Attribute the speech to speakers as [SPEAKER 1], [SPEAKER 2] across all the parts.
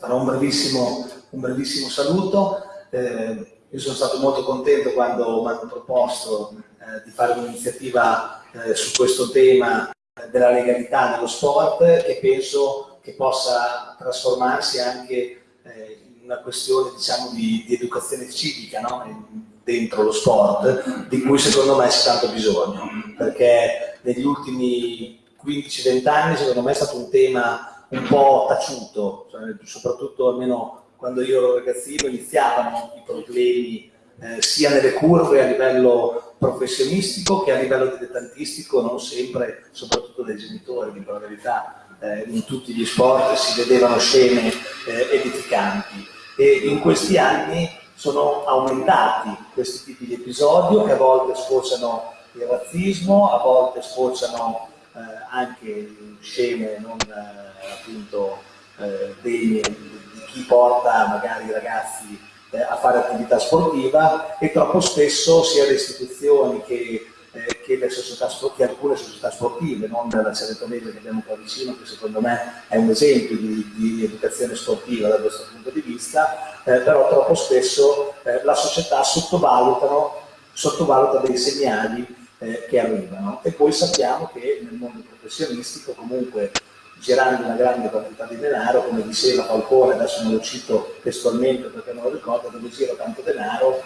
[SPEAKER 1] farò un brevissimo, un brevissimo saluto. Eh, io sono stato molto contento quando mi hanno proposto eh, di fare un'iniziativa eh, su questo tema della legalità nello sport che penso che possa trasformarsi anche eh, in una questione diciamo, di, di educazione civica no? dentro lo sport, di cui secondo me c'è tanto bisogno, perché negli ultimi 15-20 anni secondo me è stato un tema un po' taciuto, cioè, soprattutto almeno quando io ero ragazzino iniziavano i problemi eh, sia nelle curve a livello professionistico che a livello dilettantistico, non sempre, soprattutto dai genitori, di la verità, eh, in tutti gli sport si vedevano scene eh, edificanti. E in questi anni sono aumentati questi tipi di episodi che a volte sfociano il razzismo, a volte sfociano eh, anche scene non eh, appunto eh, degne di chi porta magari i ragazzi eh, a fare attività sportiva e troppo spesso sia le istituzioni che, eh, che, società, che alcune società sportive, non la Ceretonese che abbiamo qua vicino, che secondo me è un esempio di, di educazione sportiva da questo punto di vista, eh, però troppo spesso la società sottovaluta dei segnali eh, che arrivano. E poi sappiamo che nel mondo professionistico comunque girando una grande quantità di denaro, come diceva Falcone, adesso non lo cito testualmente perché non lo ricordo, dove gira tanto denaro,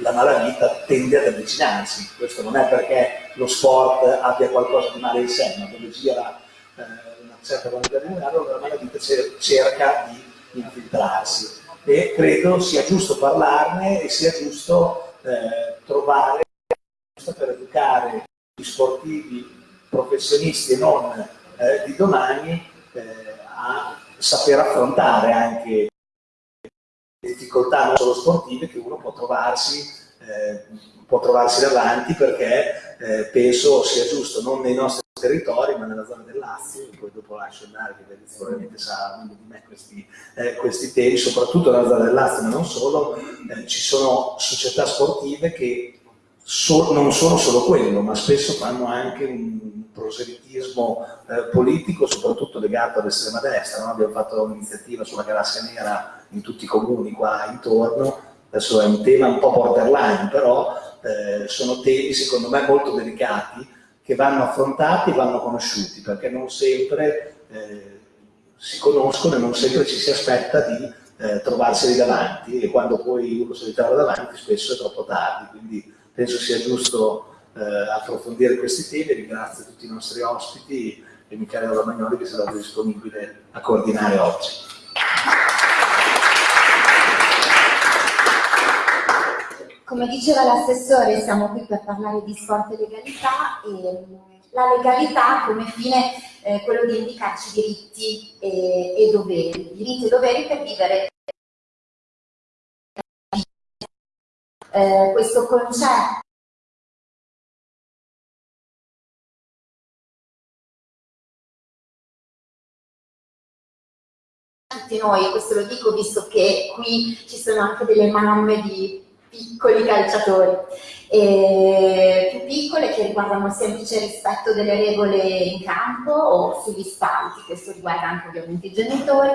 [SPEAKER 1] la malavita tende ad avvicinarsi. Questo non è perché lo sport abbia qualcosa di male in sé, ma dove gira eh, una certa quantità di denaro, la malavita cerca di infiltrarsi. E credo sia giusto parlarne e sia giusto eh, trovare per educare gli sportivi professionisti e non eh, di domani eh, a saper affrontare anche difficoltà non solo sportive che uno può trovarsi, eh, può trovarsi davanti perché eh, penso sia giusto non nei nostri territori ma nella zona del Lazio, poi dopo lascio andare che probabilmente sa meglio di me questi, eh, questi, temi, soprattutto nella zona del Lazio ma non solo, eh, ci sono società sportive che so, non sono solo quello, ma spesso fanno anche un proselitismo eh, politico, soprattutto legato all'estrema destra. No? Abbiamo fatto un'iniziativa sulla galassia nera in tutti i comuni qua intorno, adesso è un tema un po' borderline, però eh, sono temi secondo me molto delicati che vanno affrontati e vanno conosciuti, perché non sempre eh, si conoscono e non sempre ci si aspetta di eh, trovarseli davanti e quando poi uno si ritrova davanti spesso è troppo tardi. Quindi, penso sia giusto eh, approfondire questi temi, ringrazio tutti i nostri ospiti e Michele Romagnoli che sarà disponibile a coordinare oggi.
[SPEAKER 2] Come diceva l'assessore, siamo qui per parlare di sport e legalità e la legalità come fine eh, quello di indicarci diritti e, e doveri, diritti e doveri per vivere eh, questo concetto tutti noi, questo lo dico visto che qui ci sono anche delle mamme di piccoli calciatori, e più piccole che riguardano il semplice rispetto delle regole in campo o sugli spalti, questo riguarda anche ovviamente i genitori,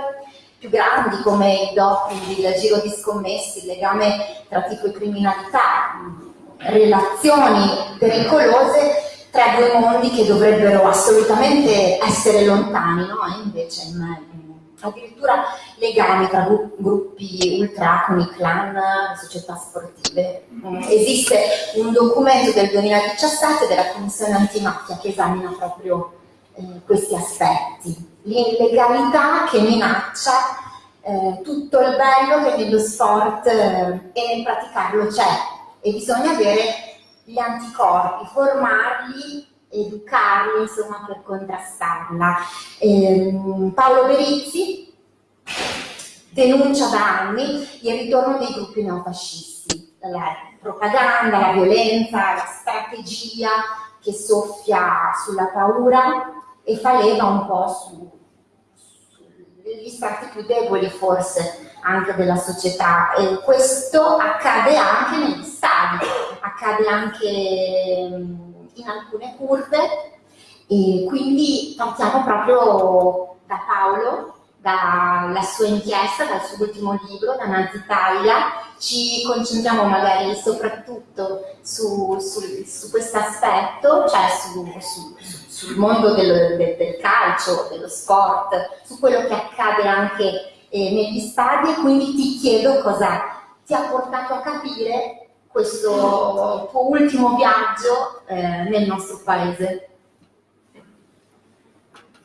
[SPEAKER 2] più grandi come il doping, il giro di scommessi, il legame tra tipo e criminalità, relazioni pericolose tra due mondi che dovrebbero assolutamente essere lontani, no? E invece addirittura legami tra gruppi ultraconi, clan, società sportive. Mm, esiste un documento del 2017 della Commissione antimafia che esamina proprio eh, questi aspetti. L'illegalità che minaccia eh, tutto il bello che nello sport eh, e nel praticarlo c'è. E bisogna avere gli anticorpi, formarli, educarli insomma per contrastarla. Eh, Paolo Berizzi denuncia da anni il ritorno dei gruppi neofascisti, la propaganda, la violenza, la strategia che soffia sulla paura e fa leva un po' su, sugli strati più deboli forse anche della società e questo accade anche negli stadi, accade anche mm, in alcune curve e quindi partiamo proprio da Paolo dalla sua inchiesta, dal suo ultimo libro, da Nazi Italia. Ci concentriamo magari soprattutto su, su, su questo aspetto, cioè su, sul mondo del, del, del, calcio, dello sport, su quello che accade anche eh, negli stadi e quindi ti chiedo cosa ti ha portato a capire questo tuo ultimo viaggio eh, nel nostro paese.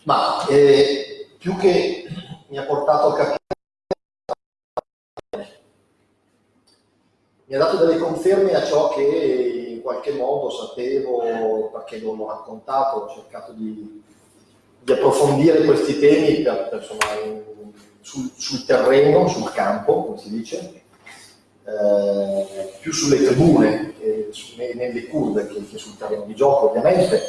[SPEAKER 3] Ma eh, più che mi ha portato a capire, mi ha dato delle conferme a ciò che in qualche modo sapevo, perché non l'ho raccontato, ho cercato di, di approfondire questi temi per, per, insomma, sul, sul, terreno, sul campo, come si dice, eh, più sulle tribune, eh, su, nelle curve che, che, sul terreno di gioco ovviamente,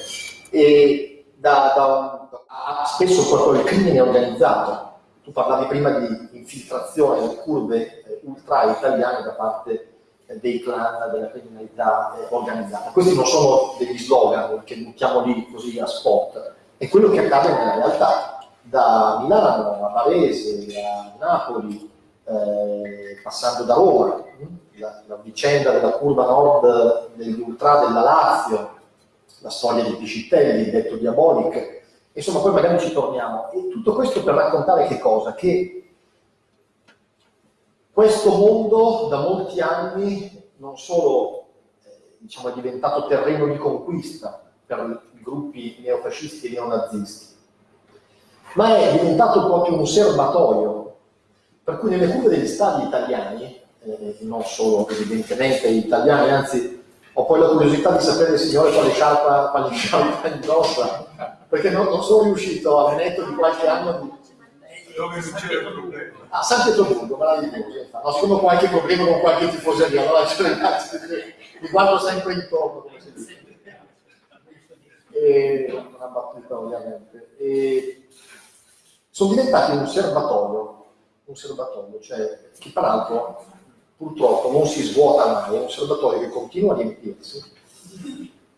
[SPEAKER 3] e da, da, da spesso proprio il crimine organizzato. Tu parlavi prima di infiltrazione nelle curve eh, ultra italiane da parte eh, dei clan, della criminalità eh, organizzata. Questi non sono degli slogan che buttiamo lì così a spot, è quello che accade nella realtà. Da Milano a Varese, a Napoli, eh, passando da Roma, la, la, vicenda della curva nord degli ultra della Lazio, la storia di Piscitelli, detto Diabolic, insomma poi magari ci torniamo. E tutto questo per raccontare che cosa? Che questo mondo da molti anni non solo eh, diciamo, è diventato terreno di conquista per i gruppi neofascisti e neonazisti, ma è diventato proprio un serbatoio per cui nelle cure degli stadi italiani, eh, non solo evidentemente italiani, anzi ho poi la curiosità di sapere, signore, quale sciarpa, quale sciarpa indossa, perché non, non, sono riuscito a netto di qualche anno di...
[SPEAKER 4] Dove succede il problema?
[SPEAKER 3] A San Pietroburgo, meraviglioso. No, secondo qualche problema con qualche tifoseria, allora ragazzi, mi guardo sempre intorno, come si dice. E, una battuta ovviamente. E, sono diventati un serbatoio un serbatoio, cioè che peraltro purtroppo non si svuota mai, è un serbatoio che continua a riempirsi.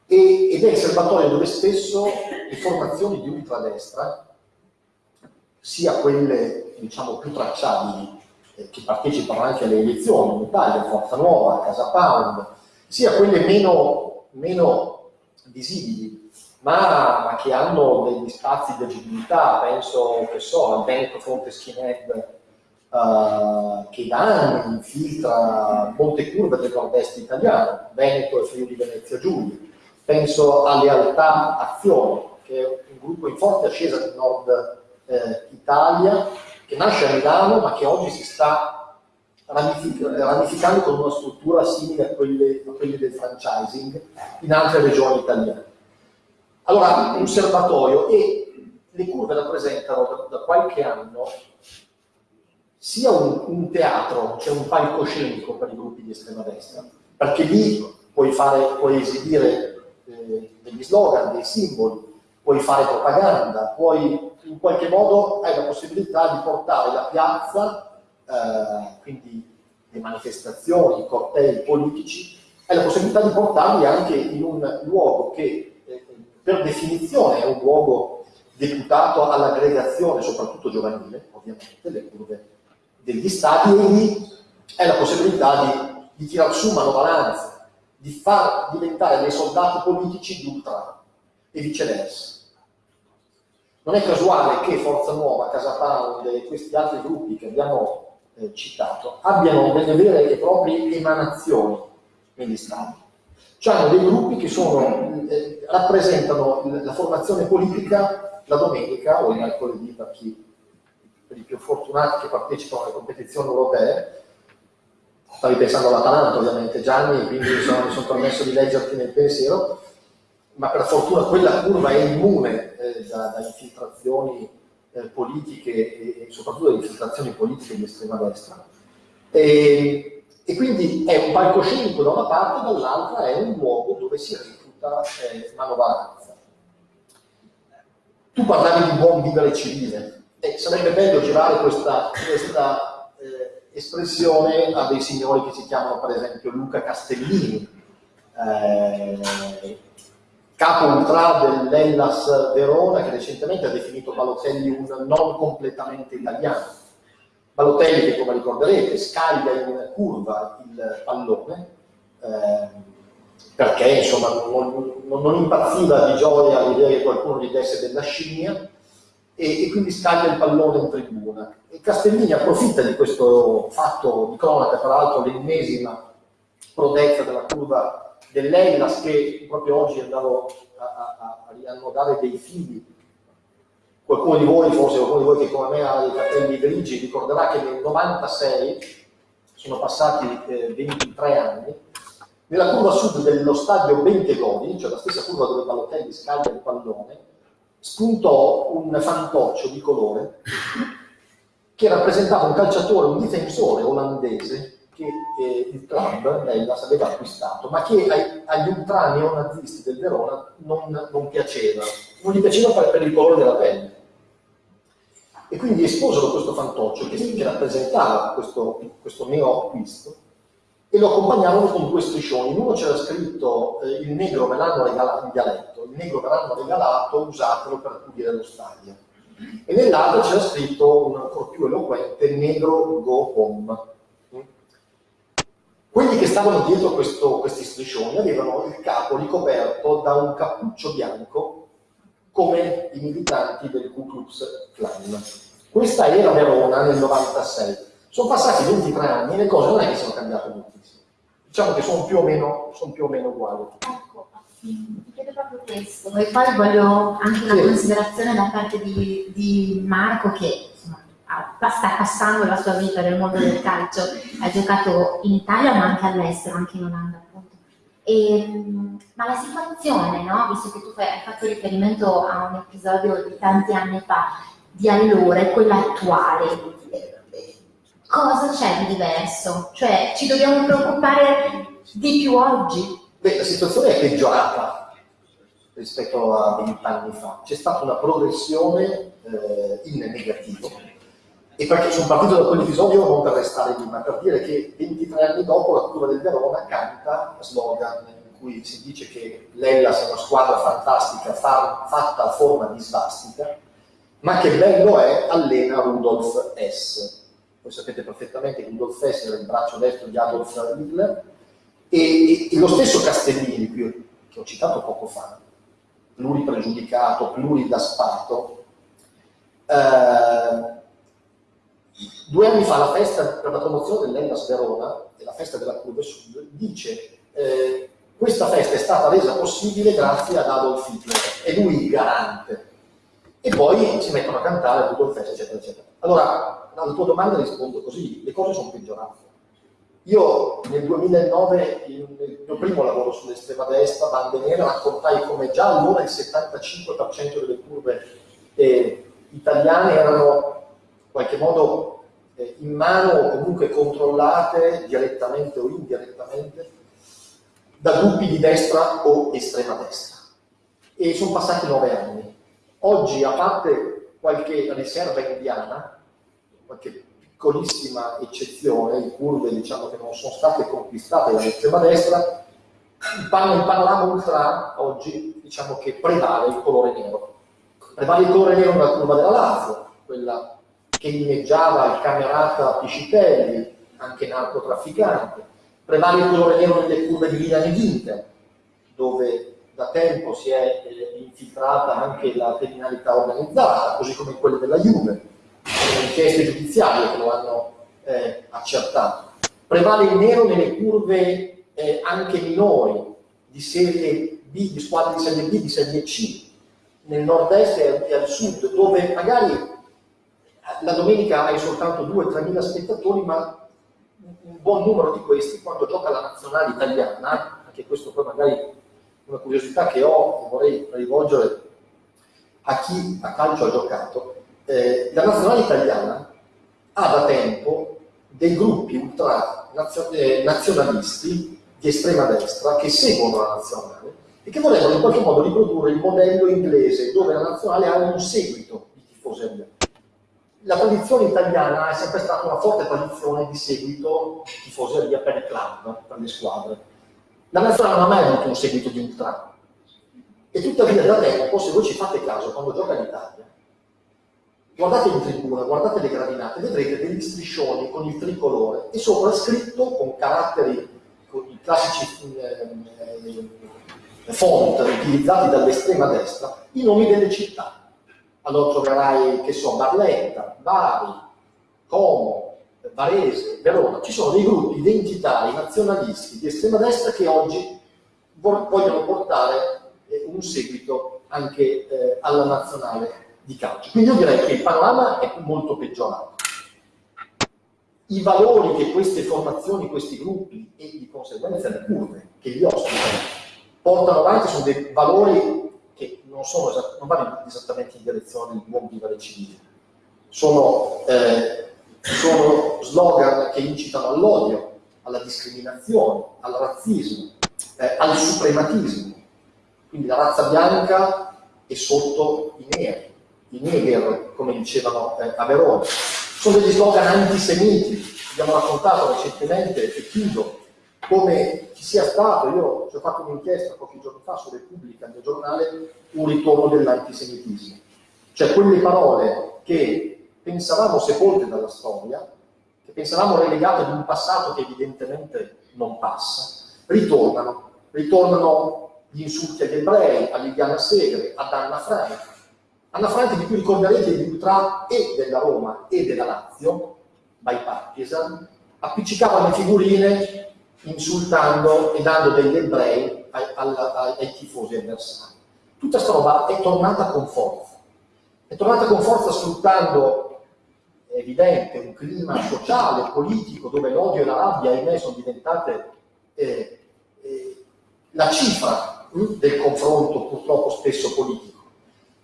[SPEAKER 3] E, ed è il serbatoio dove spesso le formazioni di ultradestra, sia quelle diciamo più tracciabili, eh, che partecipano anche alle elezioni in Italia, Forza Nuova, Casa Pound, sia quelle meno, meno visibili, ma, che hanno degli spazi di agibilità, penso che so, al Veneto Fronte Skinhead uh, che da anni infiltra molte curve del nord-est italiano, Veneto e Friuli Venezia Giulia. Penso a Lealtà Azione, che è un gruppo in forte ascesa del nord eh, Italia, che nasce a Milano ma che oggi si sta ramificando con una struttura simile a quelle, a quelle del franchising in altre regioni italiane. Allora, un serbatoio e le curve rappresentano da, da qualche anno sia un, un teatro, cioè un palcoscenico per i gruppi di estrema destra, perché lì puoi, fare, puoi esibire eh, degli slogan, dei simboli, puoi fare propaganda, puoi in qualche modo hai la possibilità di portare la piazza, eh, quindi le manifestazioni, i cortei politici, hai la possibilità di portarli anche in un luogo che eh, per definizione è un luogo deputato all'aggregazione, soprattutto giovanile, ovviamente, le curve degli stati lì è la possibilità di, di tirar su manovalanza, di far diventare dei soldati politici di ultra e viceversa. Non è casuale che Forza Nuova, Casa Pound e questi altri gruppi che abbiamo eh, citato abbiano delle vere e proprie emanazioni negli stati. Cioè hanno dei gruppi che sono, eh, rappresentano la formazione politica la domenica o il mercoledì per chi per i più fortunati che partecipano alle competizioni europee. Stavi pensando all'Atalanta ovviamente Gianni, quindi mi sono, sono permesso di leggerti nel pensiero, ma per fortuna quella curva è immune eh, da, da, infiltrazioni eh, politiche e, e, soprattutto da infiltrazioni politiche di estrema destra. E, e, quindi è un palcoscenico da una parte, dall'altra è un luogo dove si recluta eh, manovalanza. Tu parlavi di buon vivere civile, eh, sarebbe bello girare questa, questa eh, espressione a dei signori che si chiamano per esempio Luca Castellini, eh, capo ultra dell'Ellas Verona che recentemente ha definito Balotelli un non completamente italiano. Balotelli che come ricorderete scaglia in curva il pallone eh, perché insomma non, non, non, impazziva di gioia all'idea che qualcuno gli desse della scimmia e, e, quindi scaglia il pallone in tribuna. E Castellini approfitta di questo fatto di cronaca, tra l'altro l'ennesima prodezza della curva dell'Ellas che proprio oggi andavo a, a, a riannodare dei fili. Qualcuno di voi, forse qualcuno di voi che come me ha dei capelli grigi, ricorderà che nel 96, sono passati eh, 23 anni, nella curva sud dello stadio Bentegodi, cioè la stessa curva dove Balotelli scaglia il pallone, spuntò un fantoccio di colore che rappresentava un calciatore, un difensore olandese che eh, il club Hellas aveva acquistato, ma che ai, agli ultra neonazisti del Verona non, non, piaceva, non gli piaceva per, per, il colore della pelle. E quindi esposero questo fantoccio che, che rappresentava questo, questo neo acquisto e lo accompagnavano con due striscioni. In uno c'era scritto eh, il negro me l'hanno regalato, in dialetto, il negro me l'hanno regalato, usatelo per pulire lo stadio. E nell'altro c'era scritto un ancora più eloquente, negro go home quelli che stavano dietro questo, questi striscioni avevano il capo ricoperto da un cappuccio bianco come i militanti del Ku Klux Klan. Questa era Verona nel 96. Sono passati 23 anni e le cose non è che sono cambiate moltissimo. Diciamo che sono più o meno, sono più o meno uguali.
[SPEAKER 2] Ecco, ti chiedo proprio questo. E poi voglio anche una sì. considerazione da parte di, di Marco che insomma, sta passando la sua vita nel mondo del calcio, ha giocato in Italia ma anche all'estero, anche in Olanda appunto. E, ma la situazione, no? visto che tu hai fatto riferimento a un episodio di tanti anni fa, di allora e quella attuale, cosa c'è di diverso? Cioè ci dobbiamo preoccupare di più oggi?
[SPEAKER 3] Beh, la situazione è peggiorata rispetto a vent'anni fa. C'è stata una progressione eh, in negativo e perché sono partito da quell'episodio non per restare lì, ma per dire che 23 anni dopo la curva del Verona canta slogan in cui si dice che l'Ellas è una squadra fantastica far, fatta a forma di svastica, ma che bello è allena Rudolf S. Voi sapete perfettamente che Rudolf S era il braccio destro di Adolf Hitler e, e, lo stesso Castellini, che ho citato poco fa, pluripregiudicato, pluridaspato, eh, Due anni fa la festa per la promozione dell'Ellas Verona e la festa della Curve Sud dice eh, questa festa è stata resa possibile grazie ad Adolf Hitler, è lui il garante. E poi si mettono a cantare il festa, eccetera, eccetera. Allora, alla tua domanda rispondo così, le cose sono peggiorate. Io nel 2009, nel mio primo lavoro sull'estrema destra, bande nere, raccontai come già allora il 75% delle curve eh, italiane erano in qualche modo eh, in mano o comunque controllate direttamente o indirettamente da gruppi di destra o estrema destra. E sono passati nove anni. Oggi, a parte qualche riserva indiana, qualche piccolissima eccezione, le curve diciamo, che non sono state conquistate dall'estrema destra, il panorama ultra oggi diciamo che prevale il colore nero. Prevale il colore nero nella curva della Lazio, quella che inneggiava il camerata Piscitelli, anche narcotrafficante. Prevale il colore nero nelle curve di Milan e Ginter, dove da tempo si è eh, infiltrata anche la criminalità organizzata, così come in quelle della Juve. Inchieste giudiziarie che lo hanno eh, accertato. Prevale il nero nelle curve eh, anche minori, di serie B, di squadre di serie B, di serie C, nel nord-est e al sud, dove magari la domenica hai soltanto 2-3 mila spettatori, ma un buon numero di questi, quando gioca la nazionale italiana, anche questo poi magari una curiosità che ho e vorrei rivolgere a chi a calcio ha giocato, eh, la nazionale italiana ha da tempo dei gruppi ultra eh, nazionalisti di estrema destra che seguono la nazionale e che vorrebbero in qualche modo riprodurre il modello inglese dove la nazionale ha un seguito di tifoseria la tradizione italiana è sempre stata una forte tradizione di seguito di tifoseria per i club, per le squadre. La nazionale non ha mai avuto un seguito di ultra. E tuttavia da tempo, se voi ci fate caso, quando gioca l'Italia, guardate in tribuna, guardate le gradinate, vedrete degli striscioni con il tricolore e sopra scritto con caratteri, con i classici eh, eh, font utilizzati dall'estrema destra, i nomi delle città. Allora troverai, che so, Barletta, Bari, Como, Varese, Verona. Ci sono dei gruppi identitari, nazionalisti di estrema destra che oggi vogliono portare eh, un seguito anche eh, alla nazionale di calcio. Quindi io direi che il panorama è molto peggiorato. I valori che queste formazioni, questi gruppi e di conseguenza le curve che li ospitano portano avanti sono dei valori che non, sono, non vanno esattamente in direzione del buon vivere civile. Sono, eh, sono slogan che incitano all'odio, alla discriminazione, al razzismo, eh, al suprematismo. Quindi la razza bianca è sotto i neri, i neger, come dicevano eh, a Verona. Sono degli slogan antisemiti. Abbiamo raccontato recentemente, e chiudo, come ci sia stato, io ci ho fatto un'inchiesta qualche giorno fa su Repubblica, mio giornale, un ritorno dell'antisemitismo. Cioè quelle parole che pensavamo sepolte dalla storia, che pensavamo relegate ad un passato che evidentemente non passa, ritornano. Ritornano gli insulti agli ebrei, a Liliana Segre, ad Anna Frank, Anna Franchi di cui ricorderete il ultra e della Roma e della Lazio, bipartisan, appiccicava le figurine insultando e dando degli ebrei ai, ai, ai tifosi avversari. Tutta questa roba è tornata con forza. È tornata con forza sfruttando, è evidente, un clima sociale, politico, dove l'odio e la rabbia, ahimè, sono diventate eh, eh, la cifra hm, del confronto purtroppo spesso politico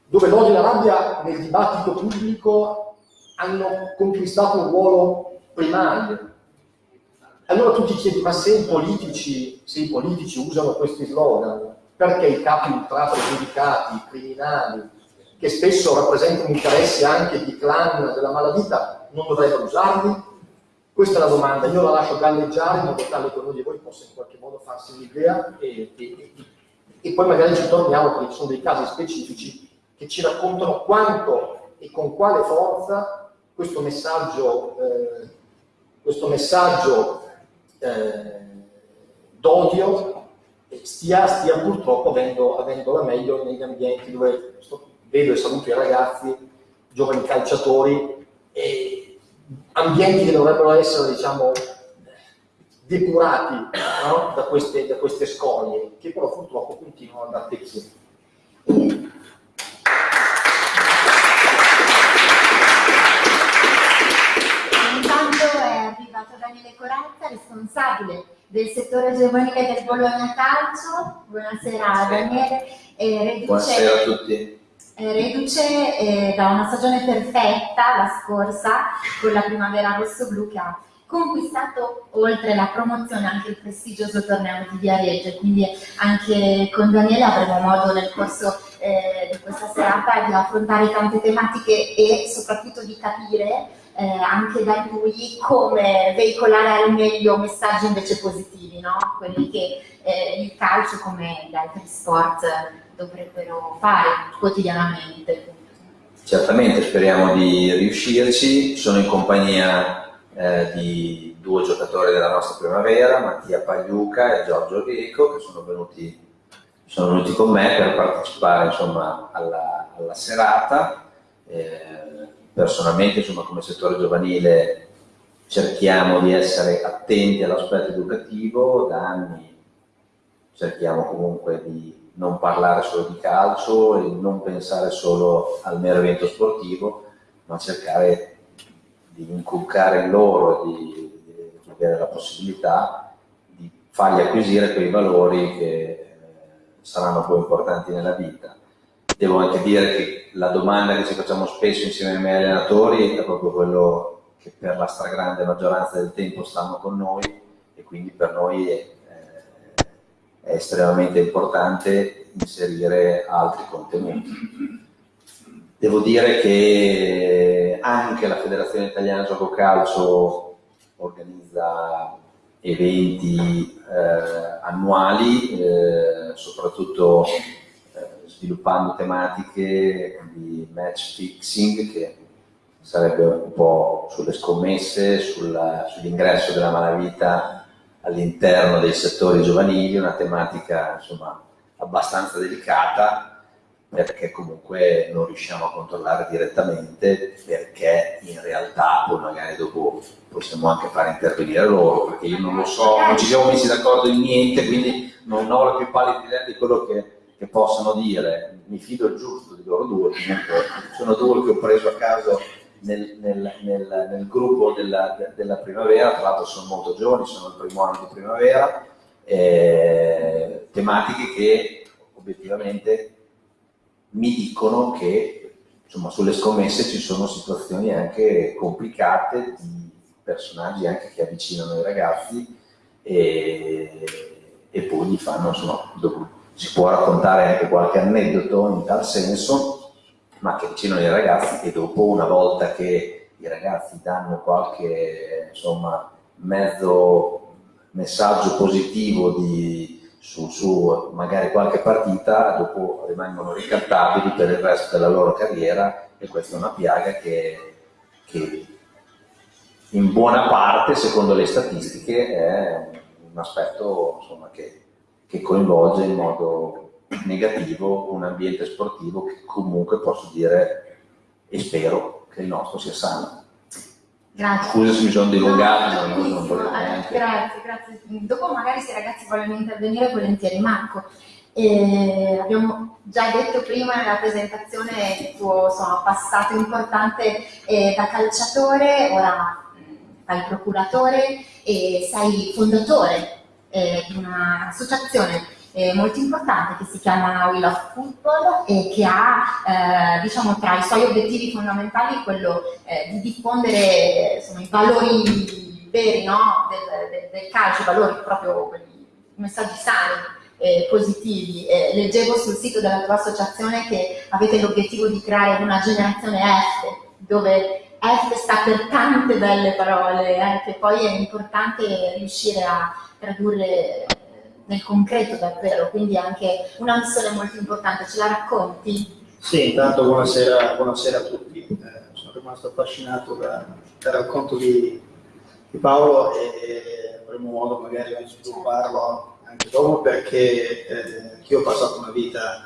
[SPEAKER 3] dove l'odio e la rabbia nel dibattito pubblico hanno conquistato un ruolo primario. Allora tu ti chiedi, ma se i politici, se i politici usano questi slogan, perché i capi ultra pregiudicati, criminali, che spesso rappresentano interessi anche di clan della malavita, non dovrebbero usarli? Questa è la domanda, io la lascio galleggiare in modo tale che ognuno di voi possa in qualche modo farsi un'idea e, e, e, poi magari ci torniamo perché ci sono dei casi specifici che ci raccontano quanto e con quale forza questo messaggio, eh, questo messaggio eh, d'odio stia, stia, purtroppo avendo, avendo, la meglio negli ambienti dove vedo e saluto i ragazzi, giovani calciatori, e ambienti che dovrebbero essere, diciamo, depurati no? da, queste, da, queste, scorie, che però purtroppo continuano ad attecchire.
[SPEAKER 2] Daniele Corazza, responsabile del settore giovanile del Bologna Calcio. Buonasera Daniele.
[SPEAKER 5] Eh, reduce, Buonasera a tutti.
[SPEAKER 2] Eh, reduce eh, da una stagione perfetta, la scorsa, con la primavera rosso-blu che ha conquistato oltre la promozione anche il prestigioso torneo di Viareggio, quindi anche con Daniele avremo modo nel corso eh, di questa serata di affrontare tante tematiche e soprattutto di capire eh, anche da lui come veicolare al meglio messaggi invece positivi, no? quelli che eh, il calcio come gli altri sport dovrebbero fare quotidianamente.
[SPEAKER 5] Certamente speriamo di riuscirci, sono in compagnia eh, di due giocatori della nostra primavera, Mattia Pagliuca e Giorgio Greco, che sono venuti, sono venuti con me per partecipare insomma, alla, alla serata. Eh, personalmente, insomma, come settore giovanile cerchiamo di essere attenti all'aspetto educativo, da anni cerchiamo comunque di non parlare solo di calcio e non pensare solo al mero evento sportivo, ma cercare di inculcare in loro, di, di avere la possibilità di fargli acquisire quei valori che eh, saranno poi importanti nella vita. Devo anche dire che la domanda che ci facciamo spesso insieme ai miei allenatori è proprio quello che per la stragrande maggioranza del tempo stanno con noi e quindi per noi è, è estremamente importante inserire altri contenuti. Devo dire che anche la Federazione Italiana Gioco Calcio organizza eventi eh, annuali, eh, soprattutto sviluppando tematiche di match fixing che sarebbe un po' sulle scommesse, sull'ingresso della malavita all'interno dei settori giovanili, una tematica insomma abbastanza delicata perché comunque non riusciamo a controllare direttamente perché in realtà poi magari dopo possiamo anche fare intervenire loro perché io non lo so, non ci siamo messi d'accordo in niente quindi non ho la più pallida idea di quello che, che possono dire mi fido giusto di loro due sono due che ho preso a caso nel, nel, nel, nel gruppo della, della, primavera tra l'altro sono molto giovani, sono il primo anno di primavera eh, tematiche che obiettivamente mi dicono che insomma, sulle scommesse ci sono situazioni anche complicate di personaggi anche che avvicinano i ragazzi e, e poi gli fanno, insomma, dopo, si può raccontare anche qualche aneddoto in tal senso, ma che avvicinano i ragazzi e dopo una volta che i ragazzi danno qualche insomma, mezzo messaggio positivo di, su, su, magari qualche partita, dopo rimangono ricattabili per il resto della loro carriera e questa è una piaga che, che in buona parte, secondo le statistiche, è un aspetto insomma, che, che coinvolge in modo negativo un ambiente sportivo che comunque posso dire e spero che il nostro sia sano.
[SPEAKER 2] Grazie.
[SPEAKER 5] Scusa se mi sono dilungato.
[SPEAKER 2] No, non volevo grazie, grazie. Dopo magari se i ragazzi vogliono intervenire volentieri. Marco, eh, abbiamo già detto prima nella presentazione il tuo insomma, passato importante eh, da calciatore, ora fai procuratore e sei fondatore eh, un'associazione eh, molto importante che si chiama We Love Football e che ha eh, diciamo, tra i suoi obiettivi fondamentali quello eh, di diffondere insomma, i valori veri no? del, del, del, calcio, i valori proprio quelli, messaggi sani. Positivi. Leggevo sul sito della tua associazione che avete l'obiettivo di creare una generazione F, dove F sta per tante belle parole, eh, che poi è importante riuscire a tradurre nel concreto davvero, quindi anche una missione molto importante, ce la racconti?
[SPEAKER 6] Sì, intanto buonasera, buonasera a tutti, eh, sono rimasto affascinato da, dal racconto di, di Paolo e avremo modo magari di svilupparlo anche dopo perché eh, io ho passato una vita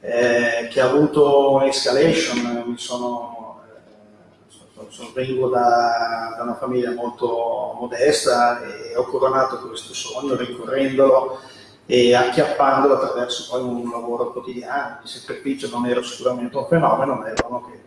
[SPEAKER 6] eh, che ha avuto un'escalation, mi sono vengo da, da, una famiglia molto modesta e ho coronato questo sogno rincorrendolo e acchiappandolo attraverso poi un lavoro quotidiano. Di sacrificio, non ero sicuramente un fenomeno, ma era uno che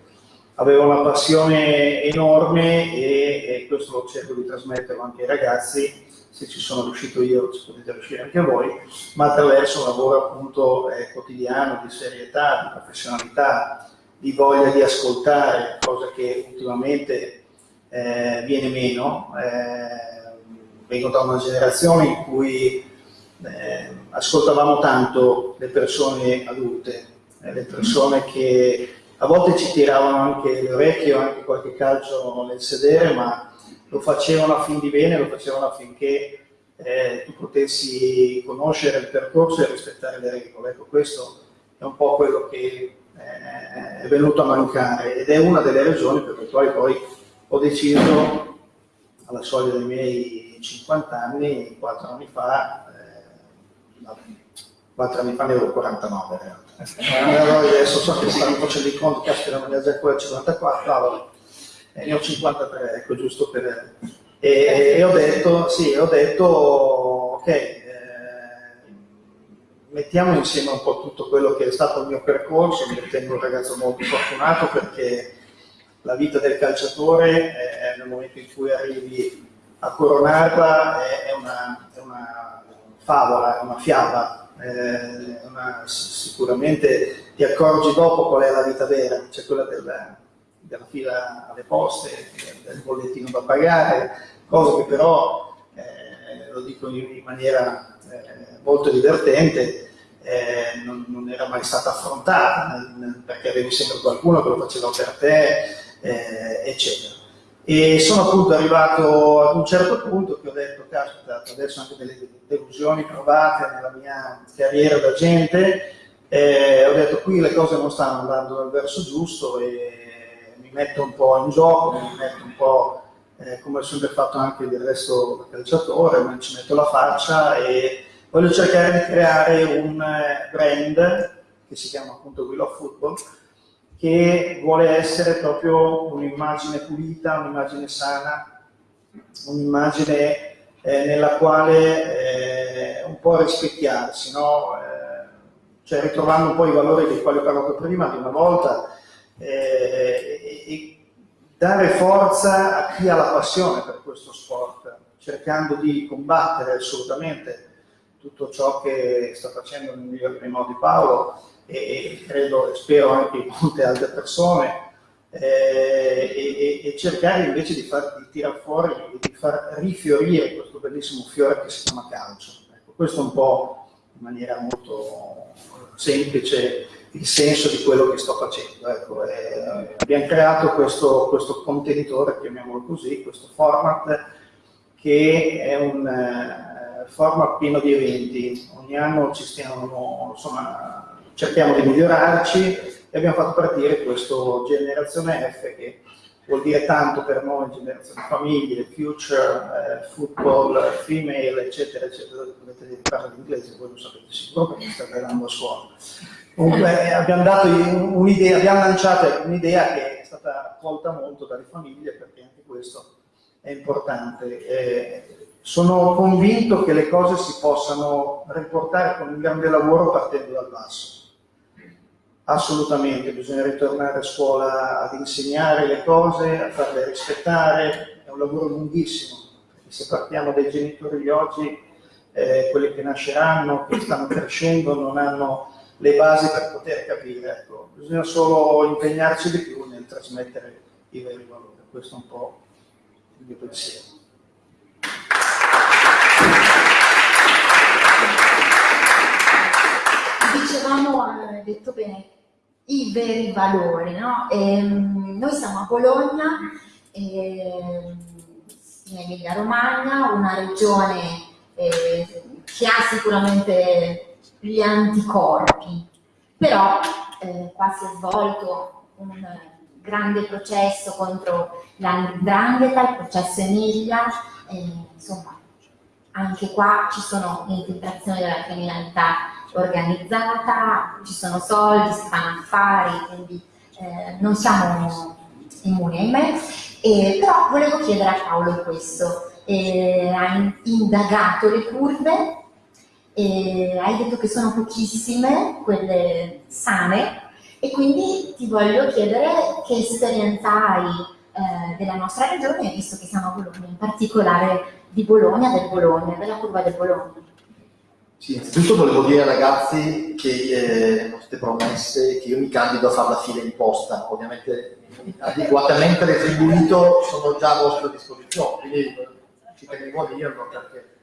[SPEAKER 6] aveva una passione enorme e, e questo lo cerco di trasmetterlo anche ai ragazzi, se ci sono riuscito io ci potete riuscire anche voi, ma attraverso un lavoro appunto eh, quotidiano, di serietà, di professionalità, di voglia di ascoltare, cosa che ultimamente eh, viene meno. Eh, vengo da una generazione in cui eh, ascoltavamo tanto le persone adulte, eh, le persone che a volte ci tiravano anche le orecchie o anche qualche calcio nel sedere, ma lo facevano a fin di bene, lo facevano affinché eh, tu potessi conoscere il percorso e rispettare le regole. Ecco, questo è un po' quello che è venuto a mancare ed è una delle ragioni per le quali poi ho deciso alla soglia dei miei 50 anni, 4 anni fa, eh, 4 anni fa ne avevo 49 in realtà. Allora adesso so che stanno facendo i conti, caspita non ne ha già ancora 54, allora eh, ne ho 53, ecco giusto per... E, e ho detto, sì, ho detto, ok, mettiamo insieme un po' tutto quello che è stato il mio percorso, mi ritengo un ragazzo molto fortunato perché la vita del calciatore è, nel momento in cui arrivi a coronarla è, una, è una, favola, è una fiaba, è una, sicuramente ti accorgi dopo qual è la vita vera, c'è quella della, della fila alle poste, del bollettino da pagare, cosa che però, eh, lo dico in maniera molto divertente, eh, non, non, era mai stata affrontata, perché avevi sempre qualcuno che lo faceva per te, eh, eccetera. E sono appunto arrivato ad un certo punto che ho detto, caspita, adesso anche delle delusioni provate nella mia carriera da gente, Eh, ho detto qui le cose non stanno andando nel verso giusto e mi metto un po' in gioco, mi metto un po' eh, come ho sempre fatto anche del resto da calciatore, ma ci metto la faccia e voglio cercare di creare un eh, brand che si chiama appunto Will of Football che vuole essere proprio un'immagine pulita, un'immagine sana, un'immagine eh, nella quale eh, un po' rispecchiarsi, no? Eh, cioè ritrovando un po' i valori dei quali ho parlato prima di una volta eh, e dare forza a chi ha la passione per questo sport, cercando di combattere assolutamente tutto ciò che sta facendo nel migliore dei modi Paolo e, credo e spero anche molte altre persone eh, e, e, cercare invece di, far, di tirare fuori e di far rifiorire questo bellissimo fiore che si chiama calcio. Ecco, questo è un po' in maniera molto semplice il senso di quello che sto facendo. Ecco, eh, abbiamo creato questo, questo, contenitore, chiamiamolo così, questo format che è un eh, format pieno di eventi. Ogni anno ci stiamo, insomma, cerchiamo di migliorarci e abbiamo fatto partire questo Generazione F che vuol dire tanto per noi, generazione famiglie, future, eh, football, female, eccetera, eccetera, dovete parlare l'inglese, voi lo sapete sicuro perché state andando a scuola. Comunque eh, abbiamo dato un'idea, abbiamo lanciato un'idea che è stata accolta molto dalle famiglie perché anche questo è importante. Eh, sono convinto che le cose si possano riportare con un grande lavoro partendo dal basso assolutamente, bisogna ritornare a scuola ad insegnare le cose, a farle rispettare, è un lavoro lunghissimo, perché se partiamo dai genitori di oggi, eh, quelli che nasceranno, che stanno crescendo, non hanno le basi per poter capire, ecco. bisogna solo impegnarci di più nel trasmettere i veri valori, questo è un po' il mio pensiero.
[SPEAKER 2] Dicevamo, hai detto bene, i veri valori. No? E, ehm, noi siamo a Bologna, e, in Emilia Romagna, una regione eh, che ha sicuramente gli anticorpi, però eh, qua si è svolto un grande processo contro l'andrangheta, il processo Emilia, eh, insomma anche qua ci sono infiltrazioni della criminalità organizzata, ci sono soldi, si fanno affari, quindi eh, non siamo immuni ahimè. Eh, però volevo chiedere a Paolo questo, eh, hai indagato le curve, hai detto che sono pochissime quelle sane e quindi ti voglio chiedere che esperienza hai eh, della nostra regione, visto che siamo a Bologna, in particolare di Bologna, del Bologna, della curva del Bologna.
[SPEAKER 3] Sì, innanzitutto volevo dire ai ragazzi che eh, queste promesse, che io mi candido a fare la fila in posta, ovviamente adeguatamente retribuito sono già a vostra disposizione, quindi ci tenevo a dirlo perché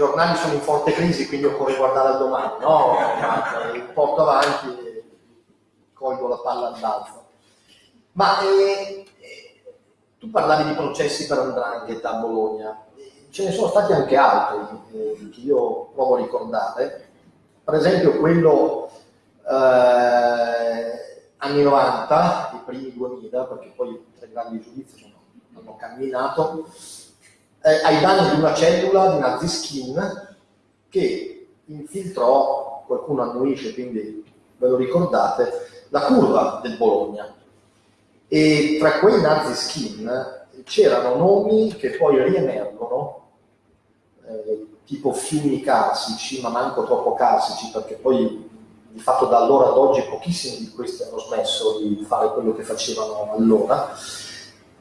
[SPEAKER 3] giornali sono in forte crisi, quindi occorre guardare al domani, no? Porto avanti e colgo la palla al balzo. Ma eh, tu parlavi di processi per Andrangheta a Bologna, ce ne sono stati anche altri eh, che io provo a ricordare, per esempio quello eh, anni 90, i primi 2000, perché poi i tre grandi giudizi hanno camminato, eh, ai danni di una cellula di Nazi Skin che infiltrò, qualcuno annuisce, quindi ve lo ricordate, la curva del Bologna e tra quei nazi skin c'erano nomi che poi riemergono, eh, tipo fiumi carsici, ma manco troppo carsici, perché poi di fatto da allora ad oggi pochissimi di questi hanno smesso di fare quello che facevano allora.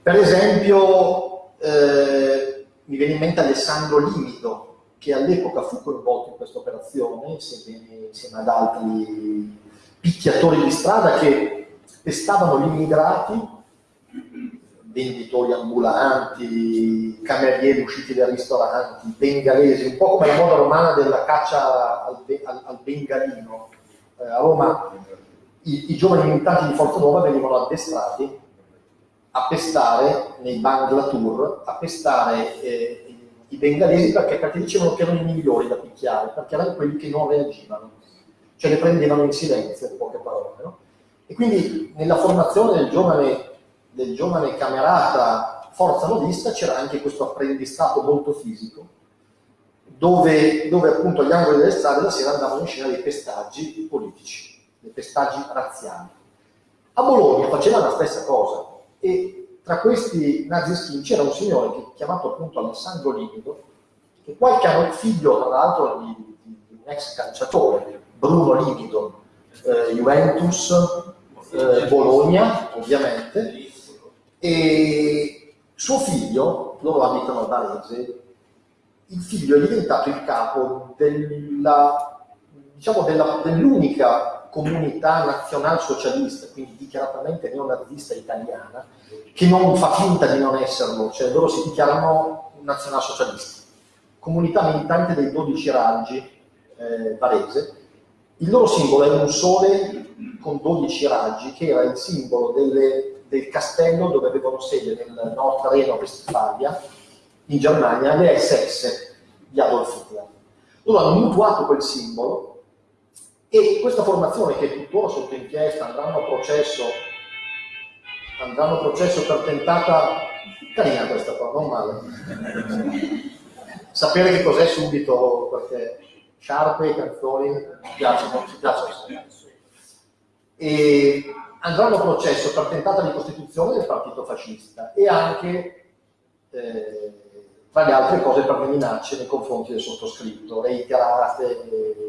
[SPEAKER 3] Per esempio, eh, mi viene in mente Alessandro Limido, che all'epoca fu coinvolto in questa operazione, insieme, insieme ad altri picchiatori di strada che testavano gli immigrati, venditori ambulanti, camerieri usciti dai ristoranti, bengalesi, un po' come la moda romana della caccia al, al, al bengalino. Eh, a Roma i, i, giovani militanti di Forza Nuova venivano addestrati a pestare nei banglatur, a pestare eh, i bengalesi perché, perché dicevano che erano i migliori da picchiare, perché erano quelli che non reagivano. cioè le prendevano in silenzio, in poche parole. No? E quindi nella formazione del giovane, del giovane camerata forza novista c'era anche questo apprendistato molto fisico, dove, dove appunto agli angoli delle strade la sera andavano in scena dei pestaggi politici, dei pestaggi razziali. A Bologna faceva la stessa cosa e tra questi nazischini c'era un signore chiamato appunto Alessandro Limido, che qualche anno figlio tra l'altro di, di, un ex calciatore, Bruno Limido, eh, Juventus, eh, Bologna ovviamente, e suo figlio, loro abitano a Varese, il figlio è diventato il capo della, diciamo dell'unica comunità nazionalsocialista, quindi dichiaratamente neonazista italiana, che non fa finta di non esserlo, cioè loro si dichiarano nazionalsocialisti. Comunità militante dei 12 raggi eh, varese, il loro simbolo è un sole con 12 raggi, che era il simbolo delle, del castello dove avevano sede nel Nord Reno-Westfalia, in Germania, le SS di Adolf Hitler. Loro hanno mutuato quel simbolo e questa formazione che è tuttora sotto inchiesta, andranno a processo, andranno a processo per tentata, carina questa qua, non male, sapere che cos'è subito, perché sciarpe, canzoni, ci piacciono, ci piacciono. E andranno a processo per tentata di costituzione del partito fascista e anche, eh, tra le altre cose, per le minacce nei confronti del sottoscritto, reiterate, eh,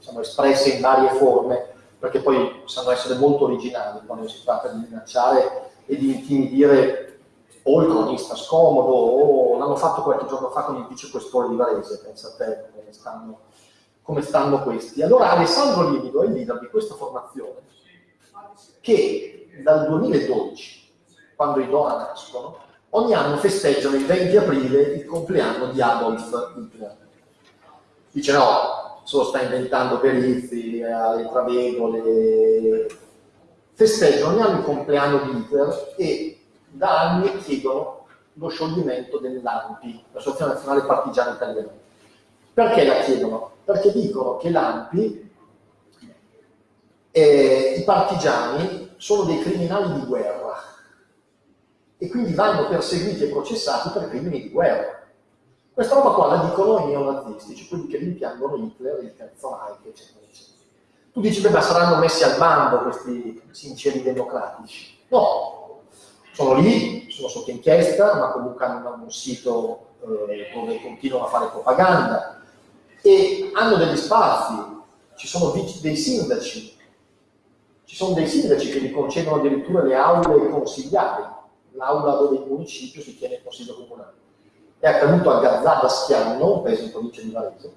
[SPEAKER 3] diciamo, espresse in varie forme, perché poi sanno essere molto originali quando si tratta di minacciare e di intimidire o il cronista scomodo, o l'hanno fatto qualche giorno fa con il vicequestore di Varese, pensa a te come stanno come stanno questi. Allora Alessandro Livido è il leader di questa formazione che dal 2012, quando i Dora nascono, ogni anno festeggiano il 20 aprile il compleanno di Adolf Hitler. Dice no, solo sta inventando perizi, le travegole, festeggiano ogni anno il compleanno di Hitler e da anni chiedono lo scioglimento dell'ANPI, l'Associazione Nazionale Partigiana Italiana. Perché la chiedono? perché dicono che l'ANPI, eh, i partigiani, sono dei criminali di guerra e quindi vanno perseguiti e processati per crimini di guerra. Questa roba qua la dicono i neonazisti, cioè quelli che rimpiangono Hitler, il terzo Reich, eccetera, eccetera. Tu dici, beh, ma saranno messi al bando questi sinceri democratici? No, sono lì, sono sotto inchiesta, ma comunque hanno un sito eh, dove continuano a fare propaganda, e hanno degli spazi, ci sono dei sindaci, ci sono dei sindaci che gli concedono addirittura le aule consigliari, l'aula dove il municipio si tiene il consiglio comunale. È accaduto a Gazzada Schianno, un paese in provincia di Varese.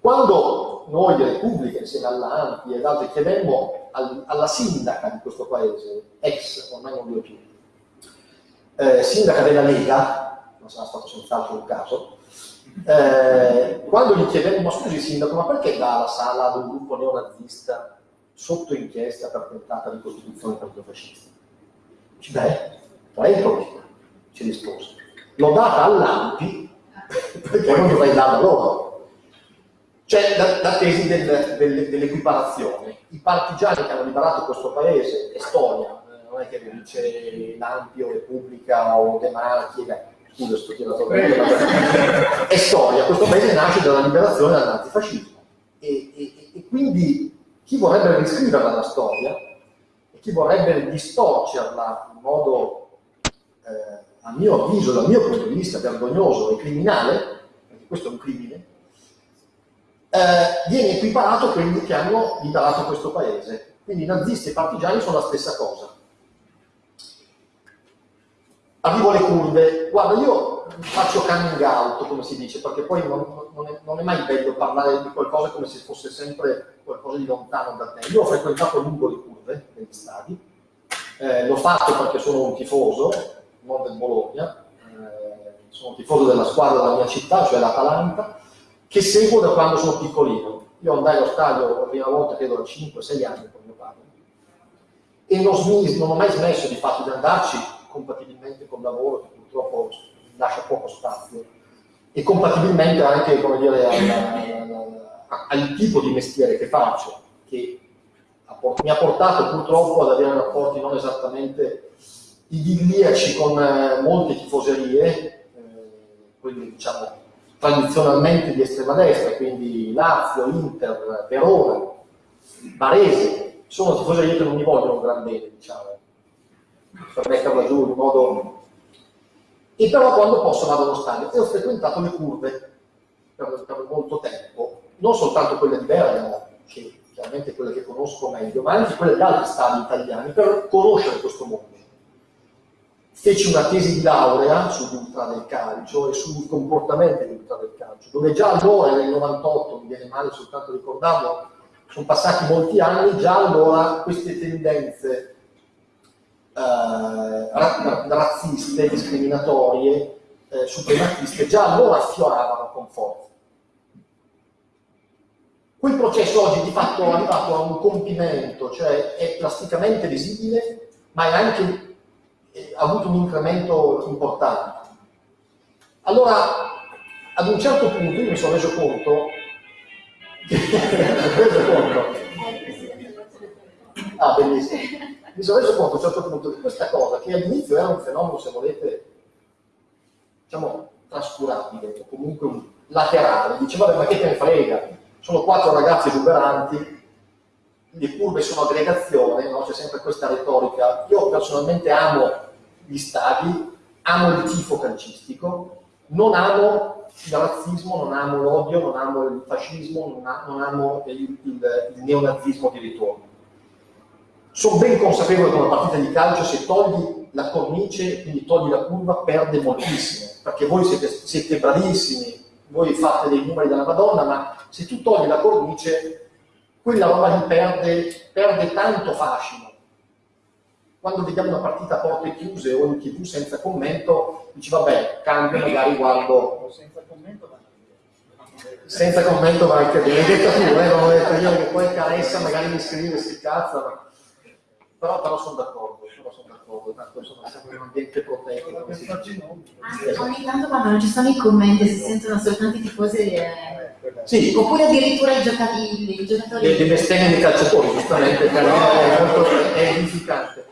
[SPEAKER 3] Quando noi di Repubblica, insieme all'ANPI ed altri, chiedemmo al, alla sindaca di questo paese, ex, ormai non vive più, eh, sindaca della Lega, non sarà stato senz'altro un caso, eh, quando gli chiedemmo, scusi sindaco, ma perché dà la sala ad un gruppo neonazista sotto inchiesta per tentata di costituzione fascista? Dice, beh, prego, ci rispose. L'ho data all'AMPI perché non dovrei darla loro. C'è la, la, tesi del, del, dell'equiparazione. I partigiani che hanno liberato questo paese, Estonia, eh, non è che dice l'Ampi o Repubblica o De Marchi, scusa sto è storia, questo paese nasce dalla liberazione dal nazifascismo e, e, e quindi chi vorrebbe riscriverla la storia e chi vorrebbe distorcerla in modo, eh, a mio avviso, dal mio punto di vista, vergognoso e criminale, perché questo è un crimine, eh, viene equiparato a quelli che hanno liberato questo paese. Quindi nazisti e partigiani sono la stessa cosa arrivo alle curve, guarda io faccio coming out come si dice, perché poi non, non, è, non, è, mai bello parlare di qualcosa come se fosse sempre qualcosa di lontano da te. Io ho frequentato lungo le curve degli stadi, eh, l'ho fatto perché sono un tifoso, non del Bologna, eh, sono tifoso della squadra della mia città, cioè l'Atalanta, che seguo da quando sono piccolino. Io andai allo stadio la prima volta, credo, a 5-6 anni con mio padre. E non, non ho mai smesso di fatto di andarci compatibilmente col lavoro che purtroppo lascia poco spazio e compatibilmente anche come dire, al tipo di mestiere che faccio, che mi ha portato purtroppo ad avere rapporti non esattamente idilliaci con eh, molte tifoserie, eh, quindi diciamo tradizionalmente di estrema destra, quindi Lazio, Inter, Verona, Varese, sono tifoserie che non mi vogliono gran bene, diciamo, per metterla giù in modo... E però quando posso vado allo stadio e ho frequentato le curve per, per molto tempo, non soltanto quelle di Bergamo, che chiaramente quelle che conosco meglio, ma anche quelle di altri stadi italiani, per conoscere questo mondo. Feci una tesi di laurea sull'ultra del calcio e sui comportamenti dell'ultra del calcio, dove già allora, nel 98, mi viene male soltanto ricordarlo, sono passati molti anni, già allora queste tendenze eh, razziste, discriminatorie, eh, suprematiste, già allora affioravano con forza. Quel processo oggi di fatto è arrivato a un compimento, cioè è plasticamente visibile, ma è anche, ha avuto un incremento importante. Allora, ad un certo punto io mi sono reso conto, reso conto. Ah, mi sono reso conto a un certo punto di questa cosa, che all'inizio era un fenomeno, se volete, diciamo, trascurabile, o comunque un laterale, diceva, ma che te ne frega, sono quattro ragazzi esuberanti, le curve sono aggregazione, no? c'è sempre questa retorica. Io personalmente amo gli stadi, amo il tifo calcistico, non amo il razzismo, non amo l'odio, non amo il fascismo, non, ha, non amo il, il, il, neonazismo di ritorno. Sono ben consapevole che una partita di calcio, se togli la cornice, quindi togli la curva, perde moltissimo, perché voi siete, siete bravissimi, voi fate dei numeri della Madonna, ma se tu togli la cornice, quella roba lì perde, perde tanto fascino. Quando vediamo una partita a porte chiuse o in tv senza commento, dici vabbè, cambio, magari guardo... Senza commento va senza commento va anche bene, hai detto tu, eh, non ho detto io che poi caressa magari mi scrive, si cazza, ma... però, però sono d'accordo, però sono d'accordo, tanto insomma siamo in un ambiente protetto.
[SPEAKER 2] Anche ogni tanto quando non ci sono i commenti si sentono soltanto i tifosi eh
[SPEAKER 3] sì.
[SPEAKER 2] Oppure addirittura i giocatori. I giocatori...
[SPEAKER 3] Le, le bestemmie dei calciatori, giustamente, è molto è edificante.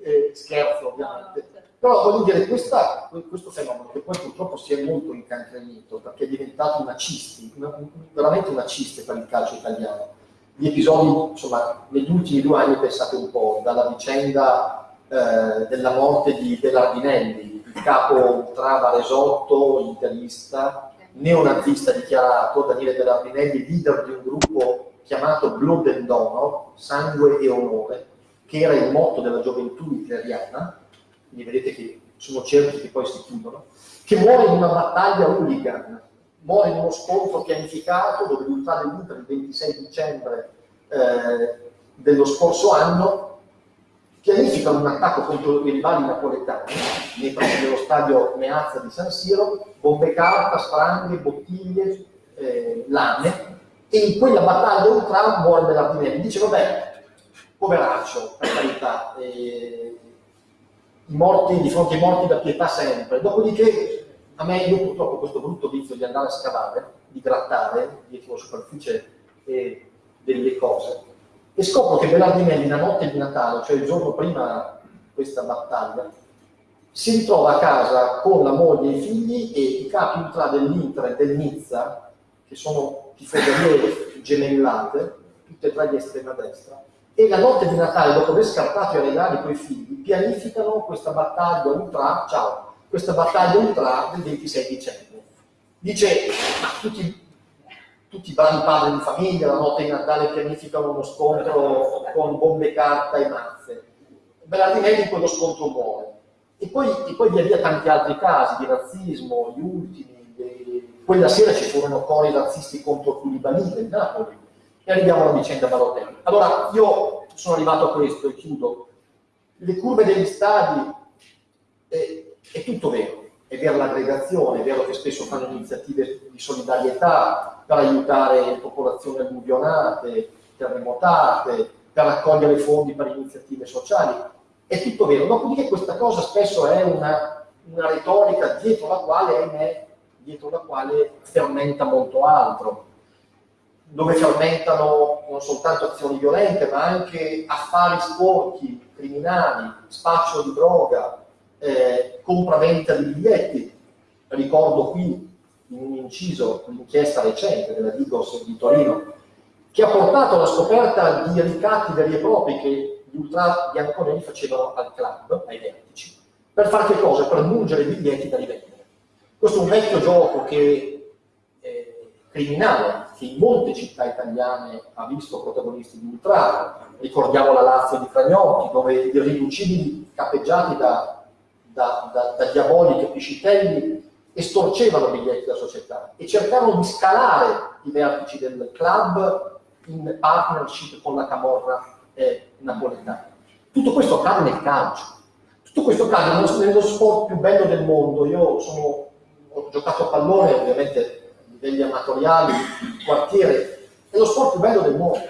[SPEAKER 3] Eh, scherzo, ovviamente. Però voglio dire, questa, questo fenomeno che poi purtroppo si è molto incancrenito perché è diventato una cisti, una, veramente una ciste per il calcio italiano. Gli episodi, insomma, negli ultimi due anni pensate un po', dalla vicenda eh, della morte di Bellardinelli, il capo ultra varesotto, interista, neonazista dichiarato, Daniele Bellardinelli, leader di un gruppo chiamato Blood and Honor, sangue e onore, che era il motto della gioventù italiana, quindi vedete che sono cerchi che poi si chiudono, che muore in una battaglia hooligan, muore in uno scontro pianificato dove l'Ultra dell'Inter il 26 dicembre eh, dello scorso anno pianificano un attacco contro i rivali napoletani nei pressi dello stadio Meazza di San Siro, bombe carta, spranghe, bottiglie, eh, lame, e in quella battaglia un tram muore Bellardinelli. Dice, vabbè, poveraccio, per carità, eh, i morti, di fronte ai morti da pietà sempre. Dopodiché, a me, io purtroppo questo brutto vizio di andare a scavare, di grattare dietro la superficie eh, delle cose, e scopro che Bellardinelli la notte di Natale, cioè il giorno prima di questa battaglia, si ritrova a casa con la moglie e i figli e i capi ultra dell'Inter e del Nizza, che sono tifoserie gemellate, tutte e tre di estrema destra, e la notte di Natale, dopo aver scartato i regali con i figli, pianificano questa battaglia ultra, ciao, questa battaglia ultra del 26 dicembre. Dice, ma tutti tutti i bravi padri di famiglia, la notte di Natale pianificano uno scontro con bombe carta e mazze. Bellardinelli in quello scontro muore. E poi, e poi via via tanti altri casi di razzismo, gli ultimi. De... Quella sera ci furono cori razzisti contro Culibanile in Napoli. E arriviamo alla vicenda Balotelli. Allora, io sono arrivato a questo e chiudo. Le curve degli stadi, eh, è tutto vero è vero l'aggregazione, è vero che spesso fanno iniziative di solidarietà per aiutare le popolazioni alluvionate, terremotate, per raccogliere fondi per iniziative sociali. È tutto vero. Dopodiché questa cosa spesso è una, una retorica dietro la quale, ahimè, dietro la quale fermenta molto altro. dove fermentano non soltanto azioni violente, ma anche affari sporchi, criminali, spaccio di droga, eh, compravendita di biglietti. Ricordo qui in un inciso l'inchiesta recente della Digos di Torino, che ha portato alla scoperta di ricatti veri e propri che gli ultra bianconeri facevano al club, ai vertici, per fare che cosa? Per mungere i biglietti da rivendere. Questo è un vecchio gioco che eh, criminale che in molte città italiane ha visto protagonisti di ultra, ricordiamo la Lazio di Fragnotti, dove gli irriducibili capeggiati da, da, da, da diaboliche piscitelli estorcevano biglietti della società e cercavano di scalare i vertici del club in partnership con la camorra eh, napoletana. Tutto questo accade nel calcio, tutto questo accade nello sport più bello del mondo. Io sono, ho giocato a pallone, ovviamente livelli amatoriali, quartiere, è lo sport più bello del mondo,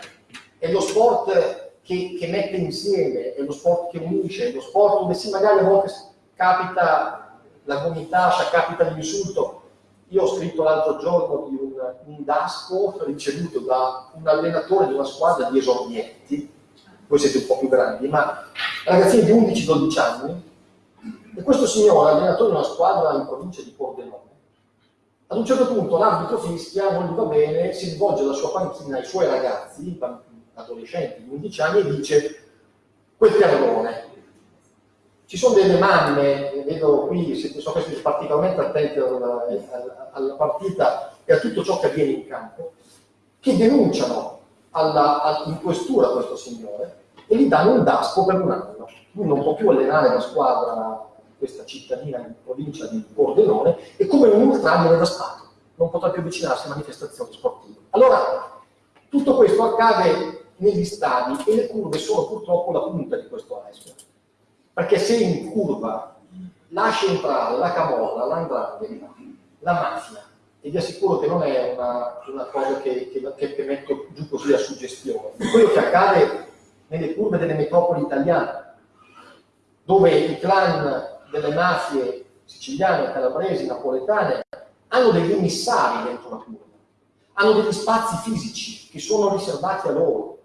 [SPEAKER 3] è lo sport che, che mette insieme, è lo sport che unisce, è lo sport dove sì, magari a volte capita la gomitascia, capita l'insulto. Io ho scritto l'altro giorno di un, un daspo ricevuto da un allenatore di una squadra di esordienti, voi siete un po' più grandi, ma ragazzini di 11-12 anni, e questo signore, allenatore di una squadra in provincia di Pordenone, ad un certo punto l'arbitro fischia, non gli va bene, si rivolge alla sua panchina ai suoi ragazzi, adolescenti di 11 anni, e dice quel terrone, ci sono delle mamme, vedo qui, sono questi particolarmente attenti alla, alla, partita e a tutto ciò che avviene in campo, che denunciano alla, alla, in questura questo signore e gli danno un daspo per un anno. Lui non può più allenare la squadra questa cittadina in provincia di Pordenone e come un ultra viene daspato, non potrà più avvicinarsi a manifestazioni sportive. Allora, tutto questo accade negli stadi e le curve sono purtroppo la punta di questo iceberg perché se in curva lascia entrare la camorra, l'andrangheta, la mafia, e vi assicuro che non è una, una cosa che, che, che, metto giù così a suggestione, quello che accade nelle curve delle metropoli italiane, dove i clan delle mafie siciliane, calabresi, napoletane hanno degli emissari dentro la curva, hanno degli spazi fisici che sono riservati a loro,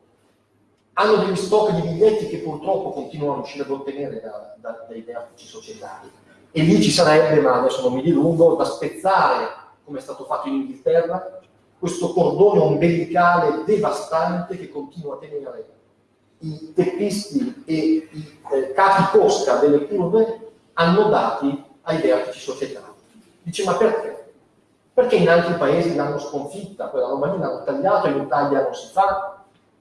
[SPEAKER 3] hanno degli stock di biglietti che purtroppo continuano a riuscire ad ottenere da, da, dai vertici societari. E lì ci sarebbe, ma adesso non mi dilungo, da spezzare, come è stato fatto in Inghilterra, questo cordone ombelicale devastante che continua a tenere i teppisti e i eh, capi cosca delle curve annodati ai vertici societari. Dice, ma perché? Perché in altri paesi l'hanno sconfitta, quella roba lì l'hanno tagliato, in Italia non si fa,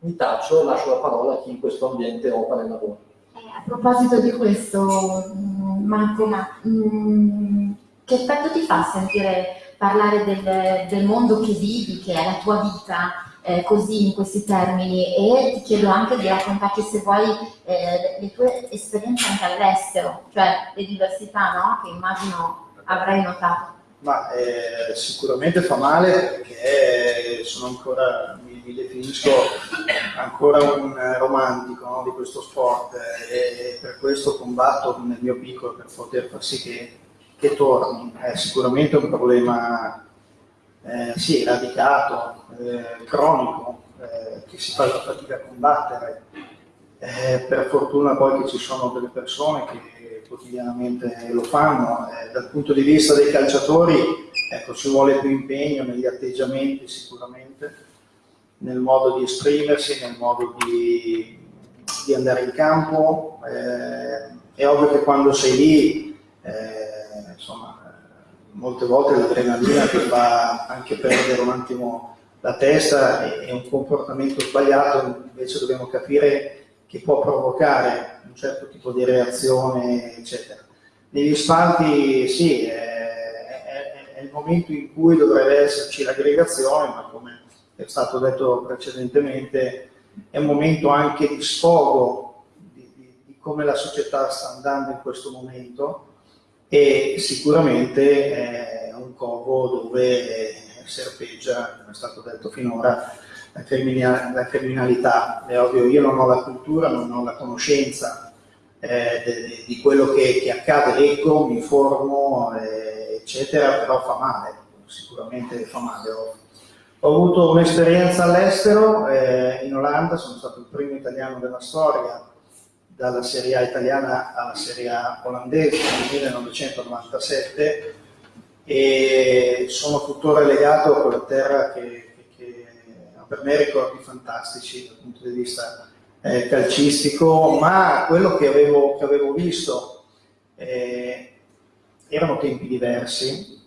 [SPEAKER 3] mi taccio, lascio la parola a chi in questo ambiente opera e lavora.
[SPEAKER 2] Eh, a proposito di questo, mm, Marco, ma mh, mm, che effetto ti fa sentire parlare del, del, mondo che vivi, che è la tua vita, eh, così in questi termini? E ti chiedo anche di raccontarci, se vuoi, eh, le tue esperienze anche all'estero, cioè le diversità no? che immagino avrai notato.
[SPEAKER 6] Ma eh, sicuramente fa male perché sono ancora, mi, mi definisco ancora un romantico no, di questo sport e per questo combatto nel mio piccolo per poter far sì che, che torni. È sicuramente un problema eh, sì, radicato, eh, cronico, eh, che si fa fatica a combattere. Eh, per fortuna poi che ci sono delle persone che quotidianamente lo fanno. Eh, dal punto di vista dei calciatori, ecco, ci vuole più impegno negli atteggiamenti sicuramente, nel modo di esprimersi, nel modo di, di andare in campo. Eh, è ovvio che quando sei lì, eh, insomma, molte volte l'adrenalina ti fa anche perdere un attimo la testa è un comportamento sbagliato, invece dobbiamo capire che può provocare un certo tipo di reazione, eccetera. Negli spalti sì, è, è, è, il momento in cui dovrebbe esserci l'aggregazione, ma come è stato detto precedentemente, è un momento anche di sfogo di, di, di come la società sta andando in questo momento e sicuramente è un covo dove serpeggia, come è stato detto finora, la, criminal la criminalità. È ovvio, io non ho la cultura, non ho la conoscenza eh, di quello che, che, accade, leggo, mi informo, eh, eccetera, però fa male, sicuramente fa male. Ho, Ho avuto un'esperienza all'estero, eh, in Olanda, sono stato il primo italiano della storia, dalla Serie A italiana alla Serie A olandese nel 1997 e sono tuttora legato a quella terra che, che ha per me ricordi fantastici dal punto di vista eh, calcistico, ma quello che avevo, che avevo visto eh, erano tempi diversi,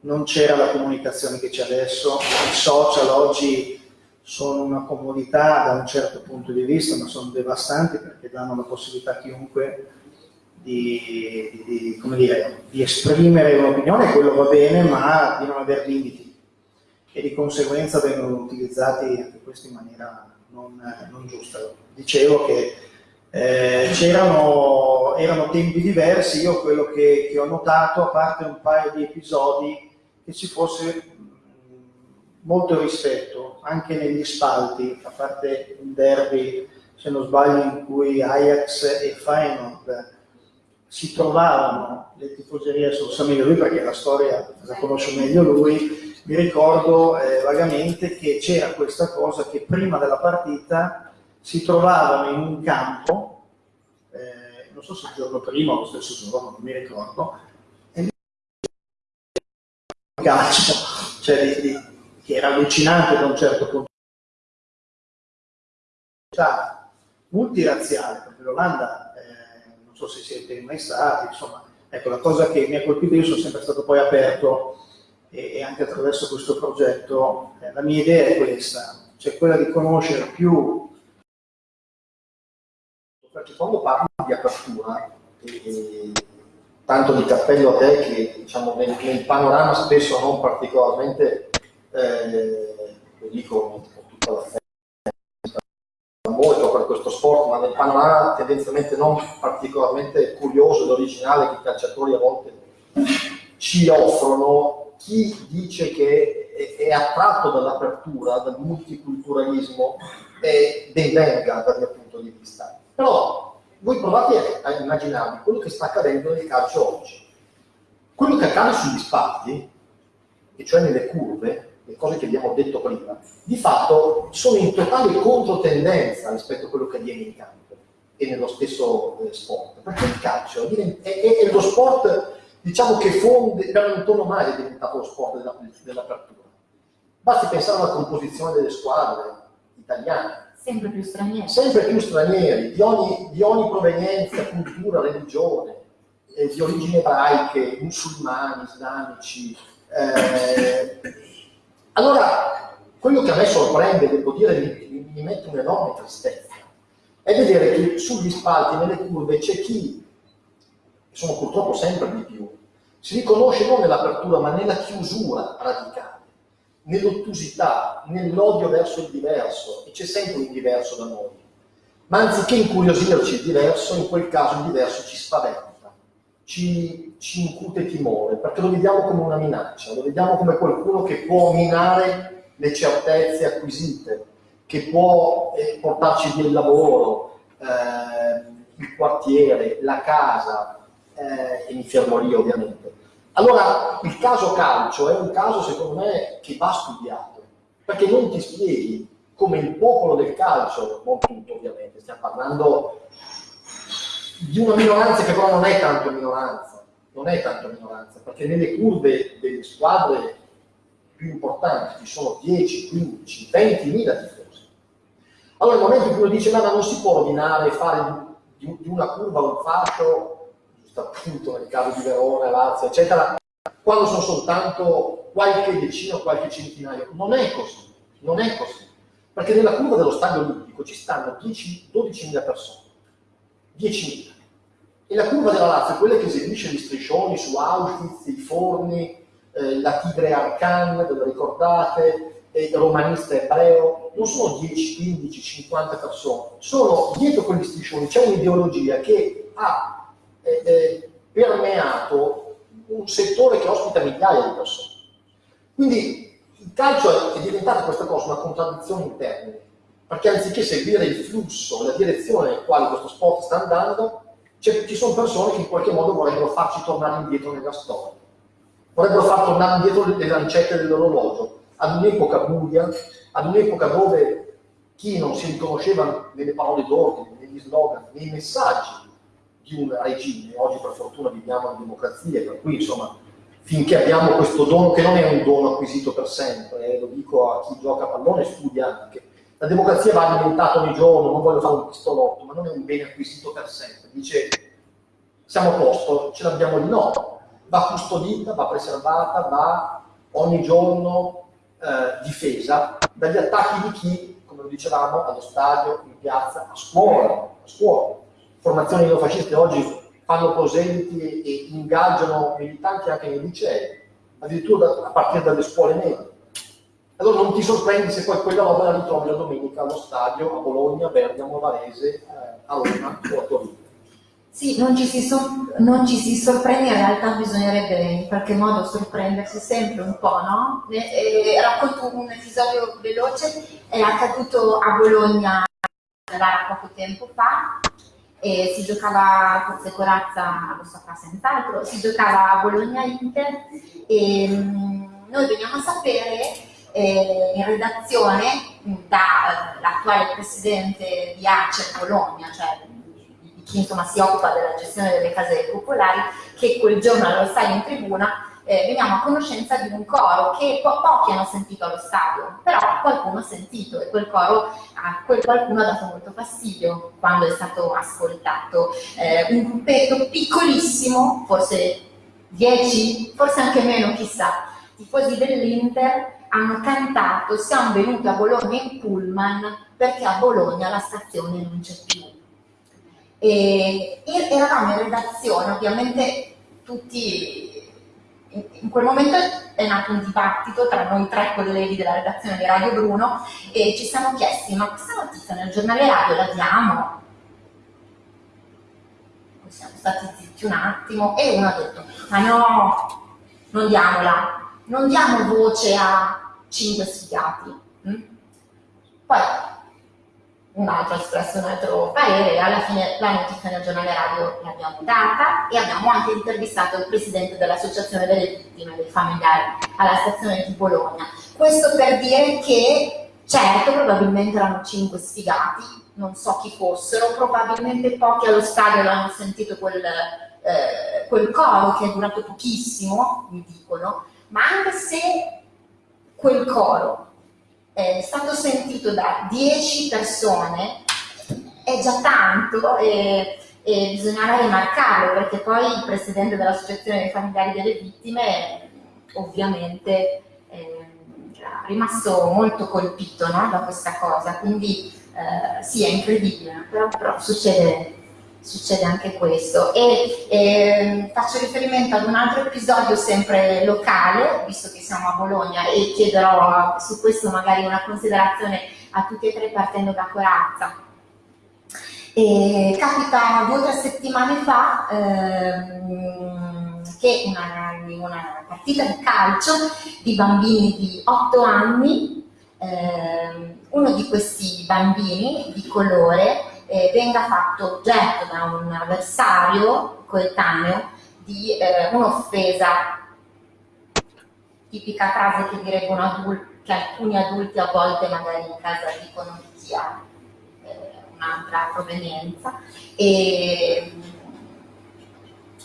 [SPEAKER 6] non c'era la comunicazione che c'è adesso, i social oggi sono una comodità da un certo punto di vista, ma sono devastanti perché danno la possibilità a chiunque di, di, di, dire, di esprimere un'opinione, quello va bene, ma di non avere limiti. E di conseguenza vengono utilizzati anche questi in maniera non, non giusta. Dicevo che eh, c'erano erano tempi diversi, io quello che, che, ho notato, a parte un paio di episodi, che ci fosse molto rispetto anche negli spalti, a parte un derby, se non sbaglio, in cui Ajax e Feyenoord si trovavano, le tifoserie lo sa meglio lui perché la storia la conosce meglio lui, mi ricordo eh, vagamente che c'era questa cosa che prima della partita si trovavano in un campo, eh, non so se il giorno prima o lo stesso giorno, non mi ricordo, calcio, cioè di, di, che era allucinante da un certo punto di vista multirazziale, perché l'Olanda so se siete mai stati, insomma, ecco, la cosa che mi ha colpito, io sono sempre stato poi aperto e, e anche attraverso questo progetto, eh, la mia idea è questa, cioè quella di conoscere più
[SPEAKER 3] quando parlo di apertura, e, e, tanto di cappello a te che diciamo, nel, nel panorama spesso non particolarmente, eh, lo dico con tutta la molto per questo sport, ma nel panorama tendenzialmente non particolarmente curioso ed originale che i calciatori a volte ci offrono, chi dice che è, attratto dall'apertura, dal multiculturalismo, è ben venga dal mio punto di vista. Però voi provate a immaginarvi quello che sta accadendo nel calcio oggi. Quello che accade sugli spalti, e cioè nelle curve, le cose che abbiamo detto prima, di fatto sono in totale controtendenza rispetto a quello che avviene in campo e nello stesso eh, sport, perché il calcio è, è, è, lo sport diciamo che fonde, per antonomasia è diventato lo sport della, dell'apertura. Basti pensare alla composizione delle squadre italiane.
[SPEAKER 2] Sempre più stranieri.
[SPEAKER 3] Sempre più stranieri, di ogni, di ogni provenienza, cultura, religione, eh, di origini ebraiche, musulmani, islamici, eh, allora, quello che a me sorprende, devo dire, mi, mi mette un'enorme tristezza, è vedere che sugli spalti, nelle curve, c'è chi, sono purtroppo sempre di più, si riconosce non nell'apertura ma nella chiusura radicale, nell'ottusità, nell'odio verso il diverso, e c'è sempre un diverso da noi. Ma anziché incuriosirci il diverso, in quel caso il diverso ci spaventa ci, ci incute timore, perché lo vediamo come una minaccia, lo vediamo come qualcuno che può minare le certezze acquisite, che può eh, portarci via il lavoro, eh, il quartiere, la casa, eh, e mi fermo lì ovviamente. Allora, il caso calcio è un caso, secondo me, che va studiato, perché non ti spieghi come il popolo del calcio, non tutto ovviamente, stiamo parlando di una minoranza che però non è tanto minoranza, non è tanto minoranza, perché nelle curve delle squadre più importanti ci sono 10, 15, 20 mila tifosi. Allora nel momento in cui uno dice ma non si può rovinare, fare di, di una curva un giusto appunto nel caso di Verona, Lazio, eccetera, quando sono soltanto qualche decina o qualche centinaio. Non è così, non è così. Perché nella curva dello stadio olimpico ci stanno 12 mila persone 10.000. E la curva della Lazio è quella che eseguisce gli striscioni su Auschwitz, i forni, eh, la tigre Arcan, ve lo ricordate, eh, romanista ebreo, non sono 10, 15, 50 persone, sono dietro quegli striscioni, c'è un'ideologia che ha eh, eh, permeato un settore che ospita migliaia di persone. Quindi il calcio è diventato questa cosa una contraddizione in termini perché anziché seguire il flusso, la direzione nel quale questo sport sta andando, ci sono persone che in qualche modo vorrebbero farci tornare indietro nella storia, vorrebbero far tornare indietro le lancette dell'orologio, ad un'epoca buia, ad un'epoca dove chi non si riconosceva nelle parole d'ordine, negli slogan, nei messaggi di un regime, oggi per fortuna viviamo in democrazia, per cui insomma finché abbiamo questo dono che non è un dono acquisito per sempre, eh, lo dico a chi gioca a pallone e studia anche, la democrazia va alimentata ogni giorno, non voglio fare un pistolotto, ma non è un bene acquisito per sempre. Dice, siamo a posto, ce l'abbiamo di no, va custodita, va preservata, va ogni giorno eh, difesa dagli attacchi di chi, come lo dicevamo, allo stadio, in piazza, a scuola, a scuola. Formazioni neofasciste oggi fanno prosenti e ingaggiano militanti anche nei licei, addirittura a partire dalle scuole medie. Allora non ti sorprendi se poi quella roba la ritrovi la domenica allo stadio a Bologna, Bergamo, Varese, eh, a Roma o a Torino.
[SPEAKER 2] Sì, non ci, si non ci si sorprende, in realtà bisognerebbe in qualche modo sorprendersi sempre un po', no? E, e, racconto un episodio veloce, è accaduto a Bologna poco tempo fa, e si giocava, forse Corazza lo saprà senz'altro, si giocava a Bologna-Inter e mh, noi veniamo a sapere eh, in redazione dall'attuale presidente di Acer Bologna, cioè di chi insomma si occupa della gestione delle case popolari, che quel giorno allo stadio in tribuna eh, veniamo a conoscenza di un coro che po pochi hanno sentito allo stadio, però qualcuno ha sentito e quel coro a quel qualcuno ha dato molto fastidio quando è stato ascoltato. Eh, un gruppetto piccolissimo, forse 10, forse anche meno, chissà, tifosi dell'Inter hanno cantato siamo venuti a Bologna in pullman perché a Bologna la stazione non c'è più. E eravamo in redazione, ovviamente tutti in quel momento è nato un dibattito tra noi tre colleghi della redazione di Radio Bruno e ci siamo chiesti ma questa notizia nel giornale radio la diamo? Siamo stati zitti un attimo e uno ha detto ma no, non diamola, non diamo voce a cinque sfigati. Mm? Poi un altro espresso un altro parere e alla fine la notizia nel giornale radio l'abbiamo data e abbiamo anche intervistato il presidente dell'associazione delle vittime dei familiari alla stazione di Bologna. Questo per dire che certo probabilmente erano cinque sfigati, non so chi fossero, probabilmente pochi allo stadio hanno sentito quel, eh, quel coro che è durato pochissimo, mi dicono, ma anche se quel coro è stato sentito da 10 persone è già tanto e, e bisognava rimarcarlo perché poi il presidente dell'associazione dei familiari delle vittime ovviamente è rimasto molto colpito no, da questa cosa, quindi eh, sì è incredibile, però, però succede succede anche questo. E eh, faccio riferimento ad un altro episodio sempre locale, visto che siamo a Bologna, e chiederò su questo magari una considerazione a tutti e tre partendo da Corazza. E capita due o tre settimane fa ehm, che una, una, partita di calcio di bambini di 8 anni, ehm, uno di questi bambini di colore eh, venga fatto oggetto da un avversario coetaneo di eh, un'offesa, tipica frase che direbbe adulto, che alcuni adulti a volte magari in casa dicono di chi ha eh, un'altra provenienza. E,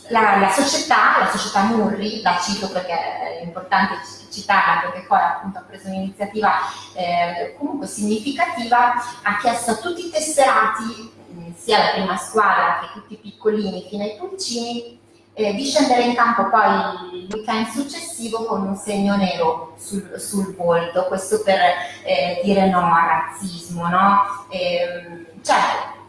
[SPEAKER 2] la, la, società, la società Murri, la cito perché è importante citarla perché poi appunto ha preso un'iniziativa eh, comunque significativa, ha chiesto a tutti i tesserati, eh, sia la prima squadra che tutti i piccolini fino ai pulcini, eh, di scendere in campo poi il weekend successivo con un segno nero sul, sul volto, questo per eh, dire no al razzismo, no? Ehm, cioè,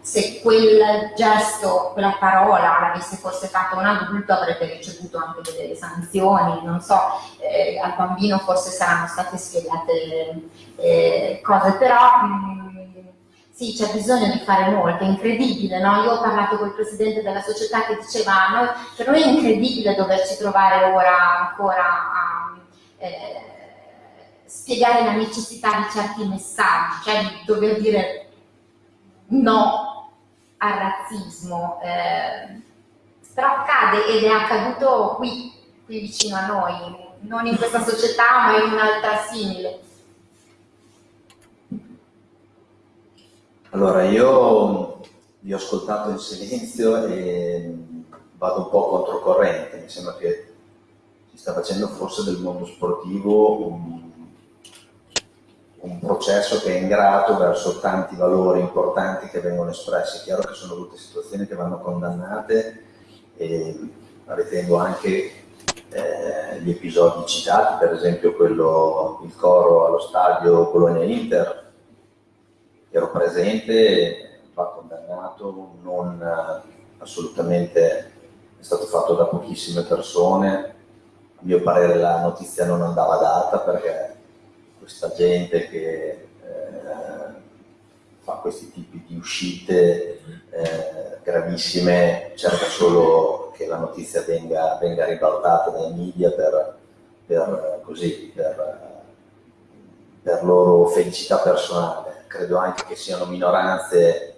[SPEAKER 2] se quel gesto, quella parola l'avesse forse fatto un adulto avrebbe ricevuto anche delle sanzioni, non so, eh, al bambino forse saranno state spiegate eh, cose, però mh, mm, sì, c'è bisogno di fare molto, è incredibile, no? Io ho parlato con il presidente della società che diceva, noi, per noi è incredibile doverci trovare ora ancora a eh, spiegare la necessità di certi messaggi, cioè di dover dire no al razzismo, eh, però accade ed è accaduto qui, qui vicino a noi, non in questa società ma in un'altra simile?
[SPEAKER 5] Allora, io vi ho ascoltato in silenzio e vado un po' controcorrente, mi sembra che si sta facendo forse del mondo sportivo un, un processo che è ingrato verso tanti valori importanti che vengono espressi. È chiaro che sono tutte situazioni che vanno condannate e ritengo anche eh, gli episodi citati, per esempio quello, il coro allo stadio Bologna-Inter, ero presente, va condannato, non assolutamente è stato fatto da pochissime persone, a mio parere la notizia non andava data perché questa gente che eh, fa questi tipi di uscite eh, gravissime cerca solo che la notizia venga, venga ribaltata dai media per, per, così, per, per loro felicità personale. Credo anche che siano minoranze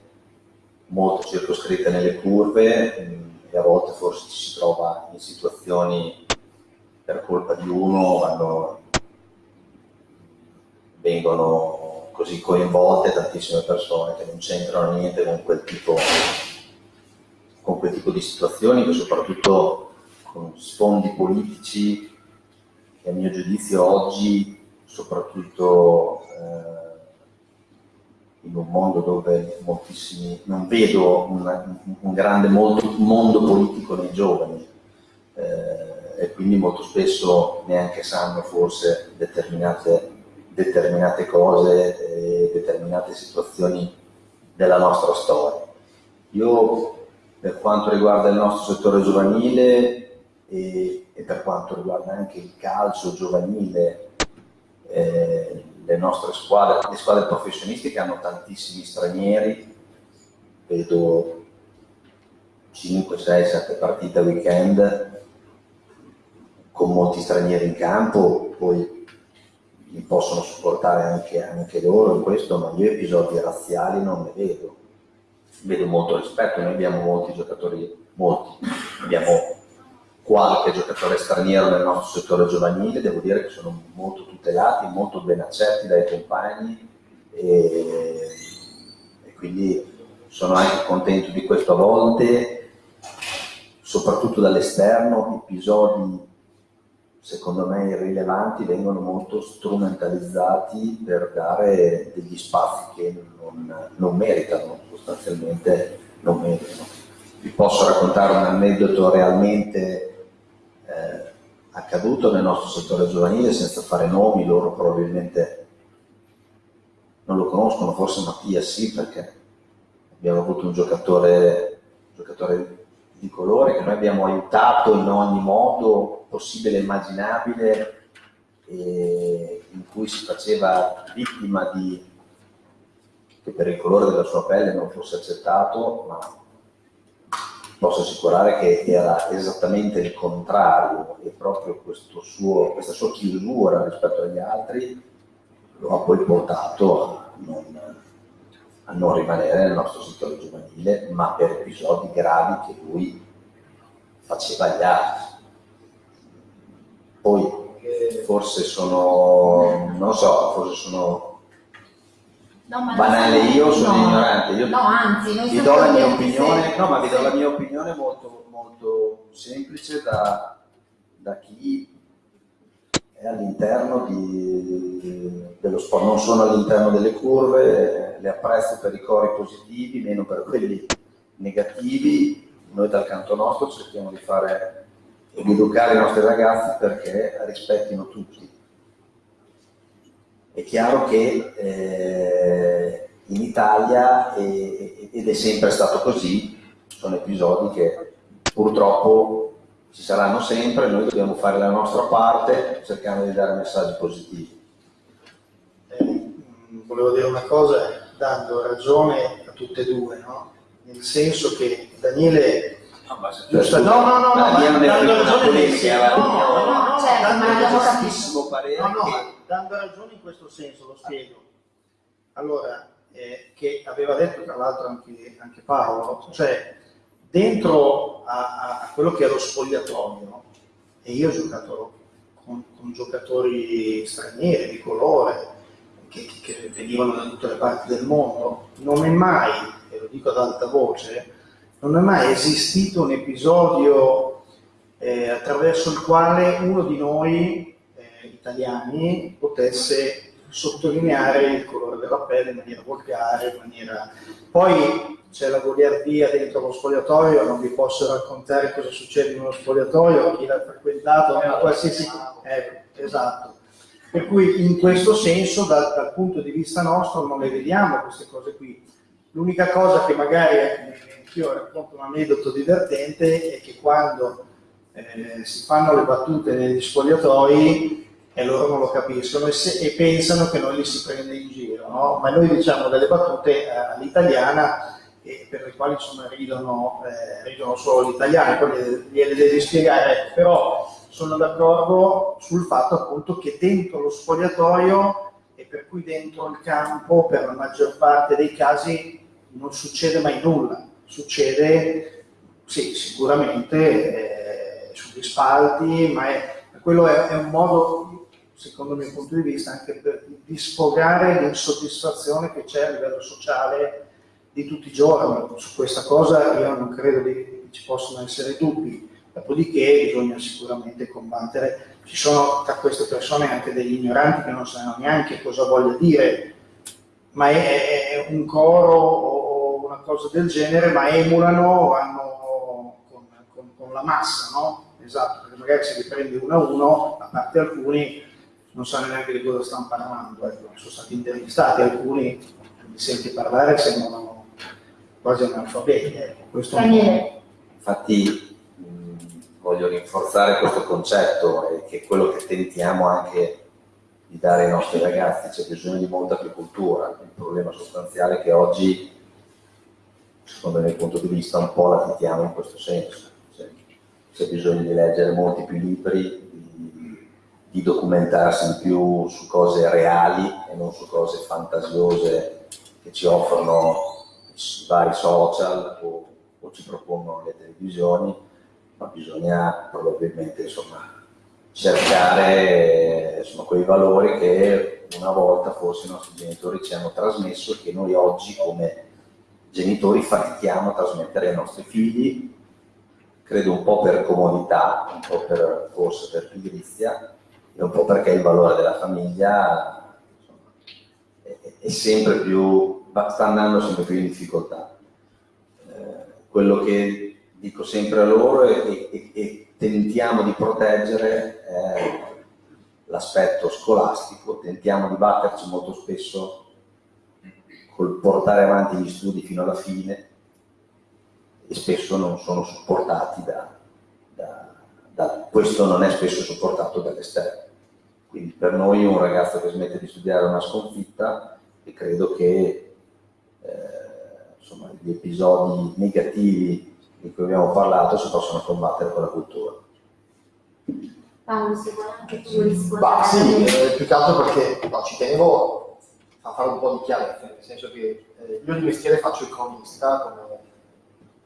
[SPEAKER 5] molto circoscritte nelle curve mm, e a volte forse ci si trova in situazioni per colpa di uno vanno, vengono così coinvolte tantissime persone che non c'entrano niente con quel tipo con quel tipo di situazioni che soprattutto con sfondi politici che a mio giudizio oggi soprattutto eh, in un mondo dove moltissimi, non vedo una, un grande mondo, mondo, politico nei giovani eh, e quindi molto spesso neanche sanno forse determinate, determinate cose e determinate situazioni della nostra storia. Io per quanto riguarda il nostro settore giovanile e, e per quanto riguarda anche il calcio giovanile, eh, le nostre squadre, le squadre professionistiche hanno tantissimi stranieri, vedo 5, 6, 7 partite a weekend con molti stranieri in campo, poi li possono supportare anche, anche loro in questo, ma io episodi razziali non ne vedo. Vedo molto rispetto, noi abbiamo molti giocatori, molti, abbiamo qualche giocatore straniero nel nostro settore giovanile, devo dire che sono molto tutelati, molto ben accetti dai compagni e, e quindi sono anche contento di questo a volte, soprattutto dall'esterno, episodi secondo me irrilevanti vengono molto strumentalizzati per dare degli spazi che non, non meritano, sostanzialmente non meritano. Vi posso raccontare un aneddoto realmente eh, accaduto nel nostro settore giovanile senza fare nomi, loro probabilmente non lo conoscono, forse Mattia sì perché abbiamo avuto un giocatore, un giocatore di colore che noi abbiamo aiutato in ogni modo possibile e immaginabile e in cui si faceva vittima di che per il colore della sua pelle non fosse accettato, ma posso assicurare che era esattamente il contrario e proprio suo, questa sua chiusura rispetto agli altri lo ha poi portato a non, a non rimanere nel nostro settore giovanile, ma per episodi gravi che lui faceva agli altri. Poi forse sono, non so, forse sono
[SPEAKER 2] No,
[SPEAKER 5] banale io sono
[SPEAKER 2] no.
[SPEAKER 5] ignorante. Io
[SPEAKER 2] no anzi noi
[SPEAKER 5] vi do la mia opinione no ma vi do la mia opinione molto, molto semplice da, da chi è all'interno dello sport. Non sono all'interno delle curve le apprezzo per i cori positivi meno per quelli negativi. Noi dal canto nostro cerchiamo di fare e di educare i nostri ragazzi perché rispettino tutti è chiaro che eh, in Italia, eh, ed è sempre stato così, sono episodi che purtroppo ci saranno sempre, noi dobbiamo fare la nostra parte cercando di dare messaggi positivi.
[SPEAKER 6] Eh, volevo dire una cosa dando ragione a tutte e due, no? nel senso che Daniele
[SPEAKER 5] Giusto,
[SPEAKER 6] no, no, no, no,
[SPEAKER 5] la mia non è
[SPEAKER 6] dando ragione
[SPEAKER 5] polemica, la
[SPEAKER 6] no,
[SPEAKER 5] mia-
[SPEAKER 6] no, no, no,
[SPEAKER 2] certo,
[SPEAKER 6] dando
[SPEAKER 2] ma abbiamo
[SPEAKER 6] ragione-
[SPEAKER 5] giustissimo parere
[SPEAKER 6] No, no,
[SPEAKER 5] che-
[SPEAKER 6] ma dando ragione in questo senso, lo spiego. Allora, eh, che aveva detto tra l'altro anche, anche Paolo, cioè dentro a, a- a quello che è lo spogliatoio, e io ho giocato con, con giocatori stranieri di colore che, che, venivano da tutte le parti del mondo. Non è mai, e lo dico ad alta voce, non è mai esistito un episodio eh, attraverso il quale uno di noi eh, italiani potesse sottolineare il colore della pelle in maniera volgare, in maniera... Poi c'è la goliardia dentro lo spogliatoio, non vi posso raccontare cosa succede in uno spogliatoio, chi l'ha frequentato, ma qualsiasi... Eh, esatto. Per cui in questo senso, dal, dal, punto di vista nostro, non le vediamo queste cose qui. L'unica cosa che magari, io racconto un aneddoto divertente, è che quando eh, si fanno le battute negli spogliatoi, e loro non lo capiscono e, se, e, pensano che noi li si prende in giro, no? ma noi diciamo delle battute eh, all'italiana per le quali insomma, ridono, eh, ridono solo gli italiani, poi gliele devi spiegare, però sono d'accordo sul fatto appunto che dentro lo spogliatoio e per cui dentro il campo per la maggior parte dei casi non succede mai nulla, succede sì, sicuramente eh, sugli spalti, ma è, quello è, è un modo secondo il mio punto di vista, anche per, di sfogare l'insoddisfazione che c'è a livello sociale di tutti i giorni. Su questa cosa io non credo che ci possano essere dubbi, dopodiché bisogna sicuramente combattere. Ci sono tra queste persone anche degli ignoranti che non sanno neanche cosa voglia dire, ma è, è un coro cosa del genere, ma emulano, vanno con, con, con la massa, no? Esatto, perché magari se li prende uno a uno, a parte alcuni, non sanno neanche di cosa stanno parlando, ecco. sono stati intervistati, alcuni li senti parlare sembrano quasi analfabeti. Ecco.
[SPEAKER 5] Infatti mh, voglio rinforzare questo concetto e che è quello che tentiamo anche di dare ai nostri ragazzi, c'è bisogno di molta più cultura, il problema sostanziale è che oggi, secondo il mio punto di vista, un po' la titiamo in questo senso, c'è bisogno di leggere molti più libri, di documentarsi in più su cose reali e non su cose fantasiose che ci offrono i vari social o, o ci propongono le televisioni, ma bisogna probabilmente insomma, cercare insomma, quei valori che una volta forse i nostri genitori ci hanno trasmesso e che noi oggi come genitori fatichiamo a trasmettere ai nostri figli, credo un po' per comodità, un po' per, forse per pigrizia, e un po' perché il valore della famiglia insomma, è, è, sempre più, sta andando sempre più in difficoltà. Eh, quello che dico sempre a loro e, e, e tentiamo di proteggere è l'aspetto scolastico, tentiamo di batterci molto spesso col portare avanti gli studi fino alla fine e spesso non sono supportati da, da, da questo non è spesso supportato dall'esterno. Quindi per noi un ragazzo che smette di studiare è una sconfitta e credo che eh, insomma, gli episodi negativi di cui abbiamo parlato si possono combattere con la cultura.
[SPEAKER 2] Paolo, se vuoi anche tu rispondere.
[SPEAKER 3] Bah, sì, eh, più che altro perché no, ci tenevo a fare un po' di chiarezza, nel senso che eh, io di mestiere faccio il cronista, come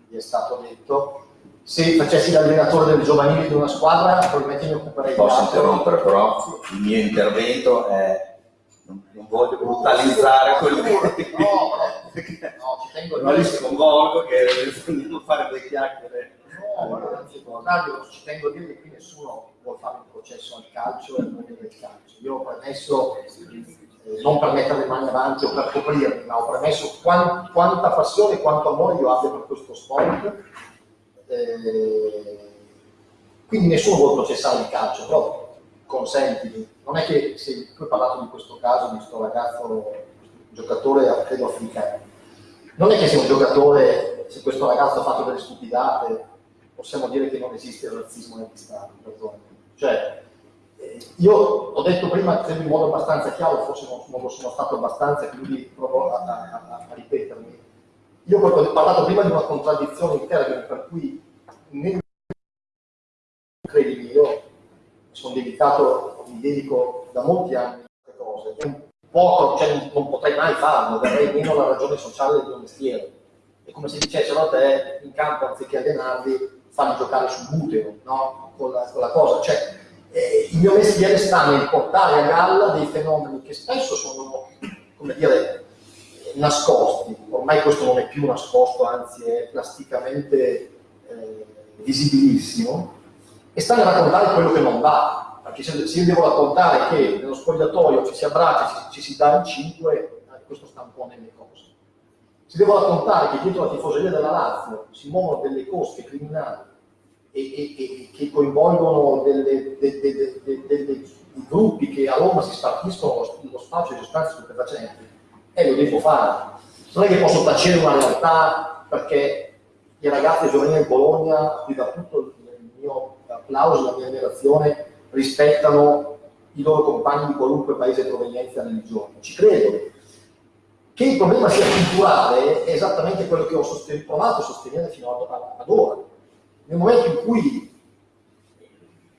[SPEAKER 3] vi è stato detto, se facessi l'allenatore del giovanile di una squadra probabilmente mi occuperei
[SPEAKER 5] Posso interrompere però? Il mio intervento è non, non voglio brutalizzare quello che
[SPEAKER 3] no, no, no, ci tengo
[SPEAKER 6] a dire sconvolgo che non fare delle chiacchiere.
[SPEAKER 3] No, anzi contrario ci tengo a dire che qui nessuno vuole fare un processo al calcio e al mondo del calcio. Io eh, non per mettere le mani avanti o per coprirmi ma ho premesso quant, quanta passione e quanto amore io abbia per questo sport eh, quindi nessuno vuole processare il calcio, però consentimi, non è che se tu hai parlato di questo caso, di questo ragazzo, giocatore credo africano, non è che se un giocatore, se questo ragazzo ha fatto delle stupidate, possiamo dire che non esiste il razzismo negli stati, cioè eh, io ho detto prima, in modo abbastanza chiaro, forse non, non lo sono stato abbastanza, quindi provo a, a, a ripetermi. Io ho parlato prima di una contraddizione in termini per cui nel credimi, io sono dedicato, mi dedico da molti anni a queste cose, poco, cioè non, potrei mai farlo, darei meno la ragione sociale del mio mestiere. È come se dicessero a te in campo anziché allenarli, fanno giocare sul butero, no? Con la, con la cosa. Cioè, eh, in mio mestiere sta nel portare a galla dei fenomeni che spesso sono, come dire, nascosti, ormai questo non è più nascosto, anzi è plasticamente eh, visibilissimo, e sta nel raccontare quello che non va, perché se, io devo raccontare che nello spogliatoio ci si abbraccia, ci, ci si dà in cinque, eh, questo sta un po' nelle cose. Se devo raccontare che dietro la tifoseria della Lazio si muovono delle cosche criminali e, e, e che coinvolgono delle, de, de, de, gruppi che a Roma si spartiscono lo, spazio di sostanze stupefacenti, e lo devo fare. Non è che posso tacere una realtà perché i ragazzi giovanili in Bologna, qui da tutto il mio applauso, la mia ammirazione, rispettano i loro compagni di qualunque paese provenienza e religione. Ci credo. Che il problema sia culturale è esattamente quello che ho provato a sostenere fino ad ora. Nel momento in cui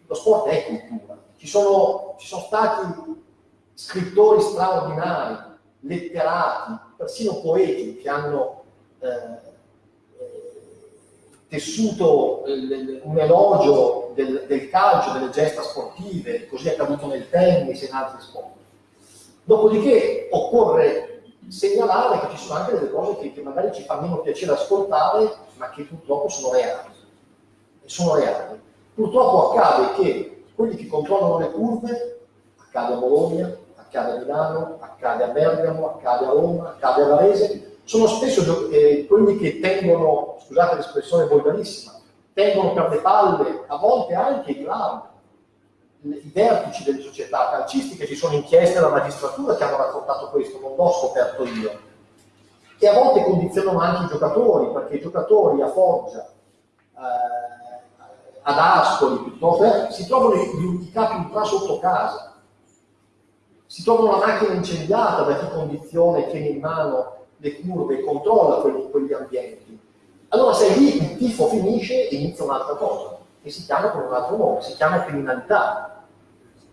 [SPEAKER 3] lo sport è cultura, ci sono, ci sono stati scrittori straordinari, letterati, persino poeti che hanno eh, eh tessuto un elogio del, del, calcio, delle gesta sportive, così è accaduto nel tennis e in altri sport. Dopodiché occorre segnalare che ci sono anche delle cose che, che magari ci fa meno piacere ascoltare, ma che purtroppo sono reali. Sono reali. Purtroppo accade che quelli che controllano le curve, accade a Bologna, accade a Milano, accade a Bergamo, accade a Roma, accade a Varese, sono spesso eh, quelli che tengono, scusate l'espressione volgarissima, tengono per le palle, a volte anche i club, i vertici delle società calcistiche, ci sono inchieste della magistratura che hanno raccontato questo, non l'ho scoperto io. E a volte condizionano anche i giocatori, perché i giocatori a Foggia, eh, ad Ascoli, piuttosto, si trovano i, i capi ultra sotto casa si trova una macchina incendiata da chi condiziona e tiene in mano le curve e controlla quelli, quegli ambienti. Allora se lì il tifo finisce inizia un'altra cosa, che si chiama con un altro nome, si chiama criminalità.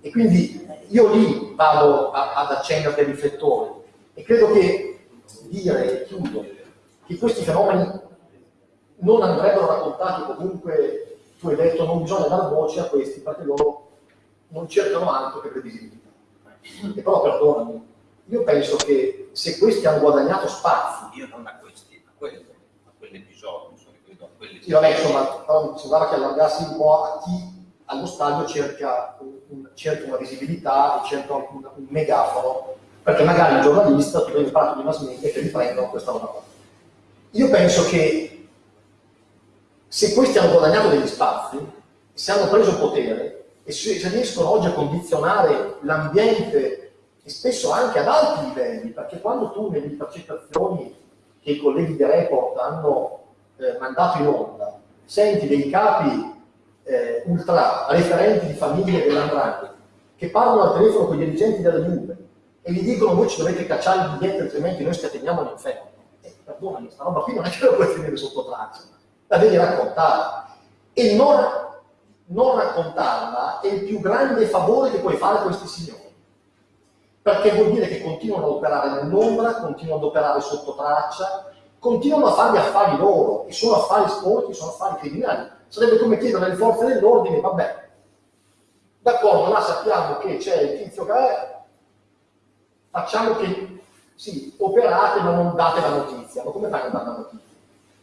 [SPEAKER 3] E quindi io lì vado a, ad accendere dei riflettori e credo che dire, e chiudo, che questi fenomeni non andrebbero raccontati comunque, tu hai detto non bisogna dar voce a questi perché loro non cercano altro che previsibilità. E però perdonami, io penso che se questi hanno guadagnato spazi...
[SPEAKER 5] Io non a questi, a quelli, a quell'episodio, a quelli...
[SPEAKER 3] Sì, vabbè, insomma, sembrava che allargassi un po' a chi allo stadio cerca, un, cerca una visibilità e cerca un, un, megafono, perché magari il giornalista, tu devi parlare di mass media che riprendono questa roba qua. Io penso che se questi hanno guadagnato degli spazi, se hanno preso potere, e se riescono oggi a condizionare l'ambiente e spesso anche ad alti livelli, perché quando tu nelle intercettazioni che i colleghi di Report hanno eh, mandato in onda, senti dei capi eh, ultra referenti di famiglie dell'Andrangheta che parlano al telefono con i dirigenti della Juve e gli dicono voi ci dovete cacciare i biglietti altrimenti noi scateniamo l'inferno. Eh, perdonami, questa roba qui non è che la puoi tenere sotto traccia, la devi raccontare. E non non raccontarla è il più grande favore che puoi fare a questi signori. Perché vuol dire che continuano ad operare nell'ombra, continuano ad operare sotto traccia, continuano a fare gli affari loro, e sono affari sporchi, sono affari criminali. Sarebbe come chiedere alle forze dell'ordine, vabbè, d'accordo, là sappiamo che c'è il tizio che è, facciamo che, sì, operate ma non date la notizia. Ma come fai a dare la notizia?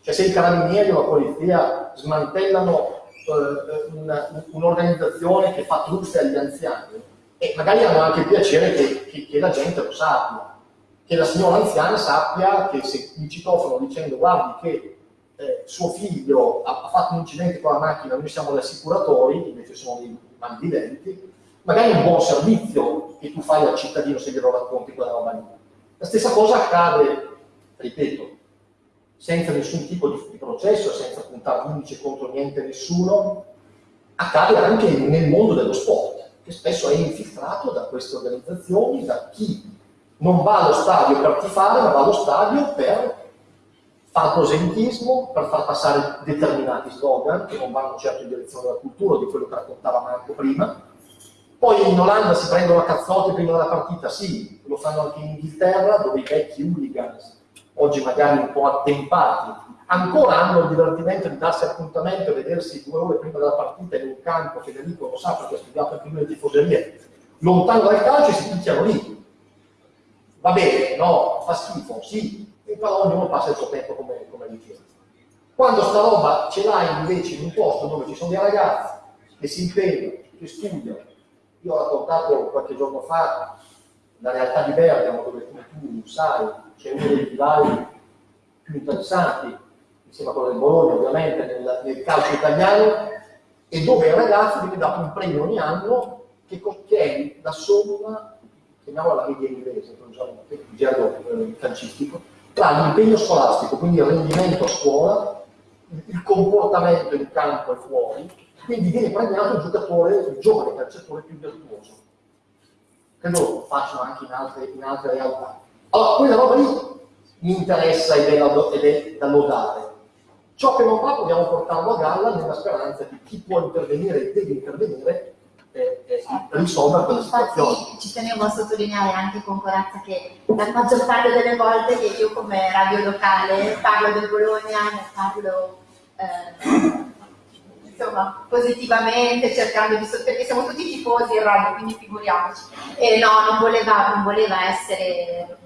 [SPEAKER 3] Cioè se i carabinieri o la polizia smantellano eh, un'organizzazione che fa truffe agli anziani e magari hanno anche il piacere che, che, che, la gente lo sappia, che la signora anziana sappia che se mi citofono dicendo guardi che eh, suo figlio ha, ha, fatto un incidente con la macchina, noi siamo gli assicuratori, invece sono dei malviventi, magari è un buon servizio che tu fai al cittadino se glielo racconti quella roba lì. La stessa cosa accade, ripeto, senza nessun tipo di, processo, senza puntare l'indice contro niente nessuno, accade anche nel mondo dello sport, che spesso è infiltrato da queste organizzazioni, da chi non va allo stadio per tifare, ma va allo stadio per fare proselitismo, per far passare determinati slogan che non vanno certo in direzione della cultura, di quello che raccontava Marco prima. Poi in Olanda si prendono a cazzotti prima della partita, sì, lo fanno anche in Inghilterra, dove i vecchi hooligans oggi magari un po' attempati, ancora hanno il divertimento di darsi appuntamento e vedersi due ore prima della partita in un campo, Federico lo sa perché ha studiato anche lui le tifoserie, lontano dal calcio e si picchiano lì. Va bene, no, fa schifo, sì, però ognuno passa il suo tempo come, come ritiene. Quando sta roba ce l'hai invece in un posto dove ci sono dei ragazzi che si impegnano, che studiano, io ho raccontato qualche giorno fa la realtà di Bergamo, dove come tu sai c'è uno dei livelli più interessanti, insieme a quello del Bologna ovviamente, nel, nel calcio italiano, e dove ai ragazzi viene dato un premio ogni anno che, che è la somma, chiamiamola la media inglese, per usare il gergo eh, calcistico, tra l'impegno scolastico, quindi il rendimento a scuola, il comportamento in campo e fuori, quindi viene premiato il giocatore, il giovane calciatore più virtuoso. Credo lo facciano anche in altre, in altre realtà. Allora, quella roba lì mi interessa ed è, da, ed è da lodare. Ciò che non va dobbiamo portarlo a galla nella speranza che chi può intervenire e deve intervenire eh, eh, risolva quella situazione.
[SPEAKER 2] Ci tenevo a sottolineare anche con corazza che la maggior parte delle volte che io come radio locale parlo del Bologna, ne parlo eh, insomma, positivamente, cercando di perché siamo tutti tifosi in radio, quindi figuriamoci. E no, non voleva, non voleva essere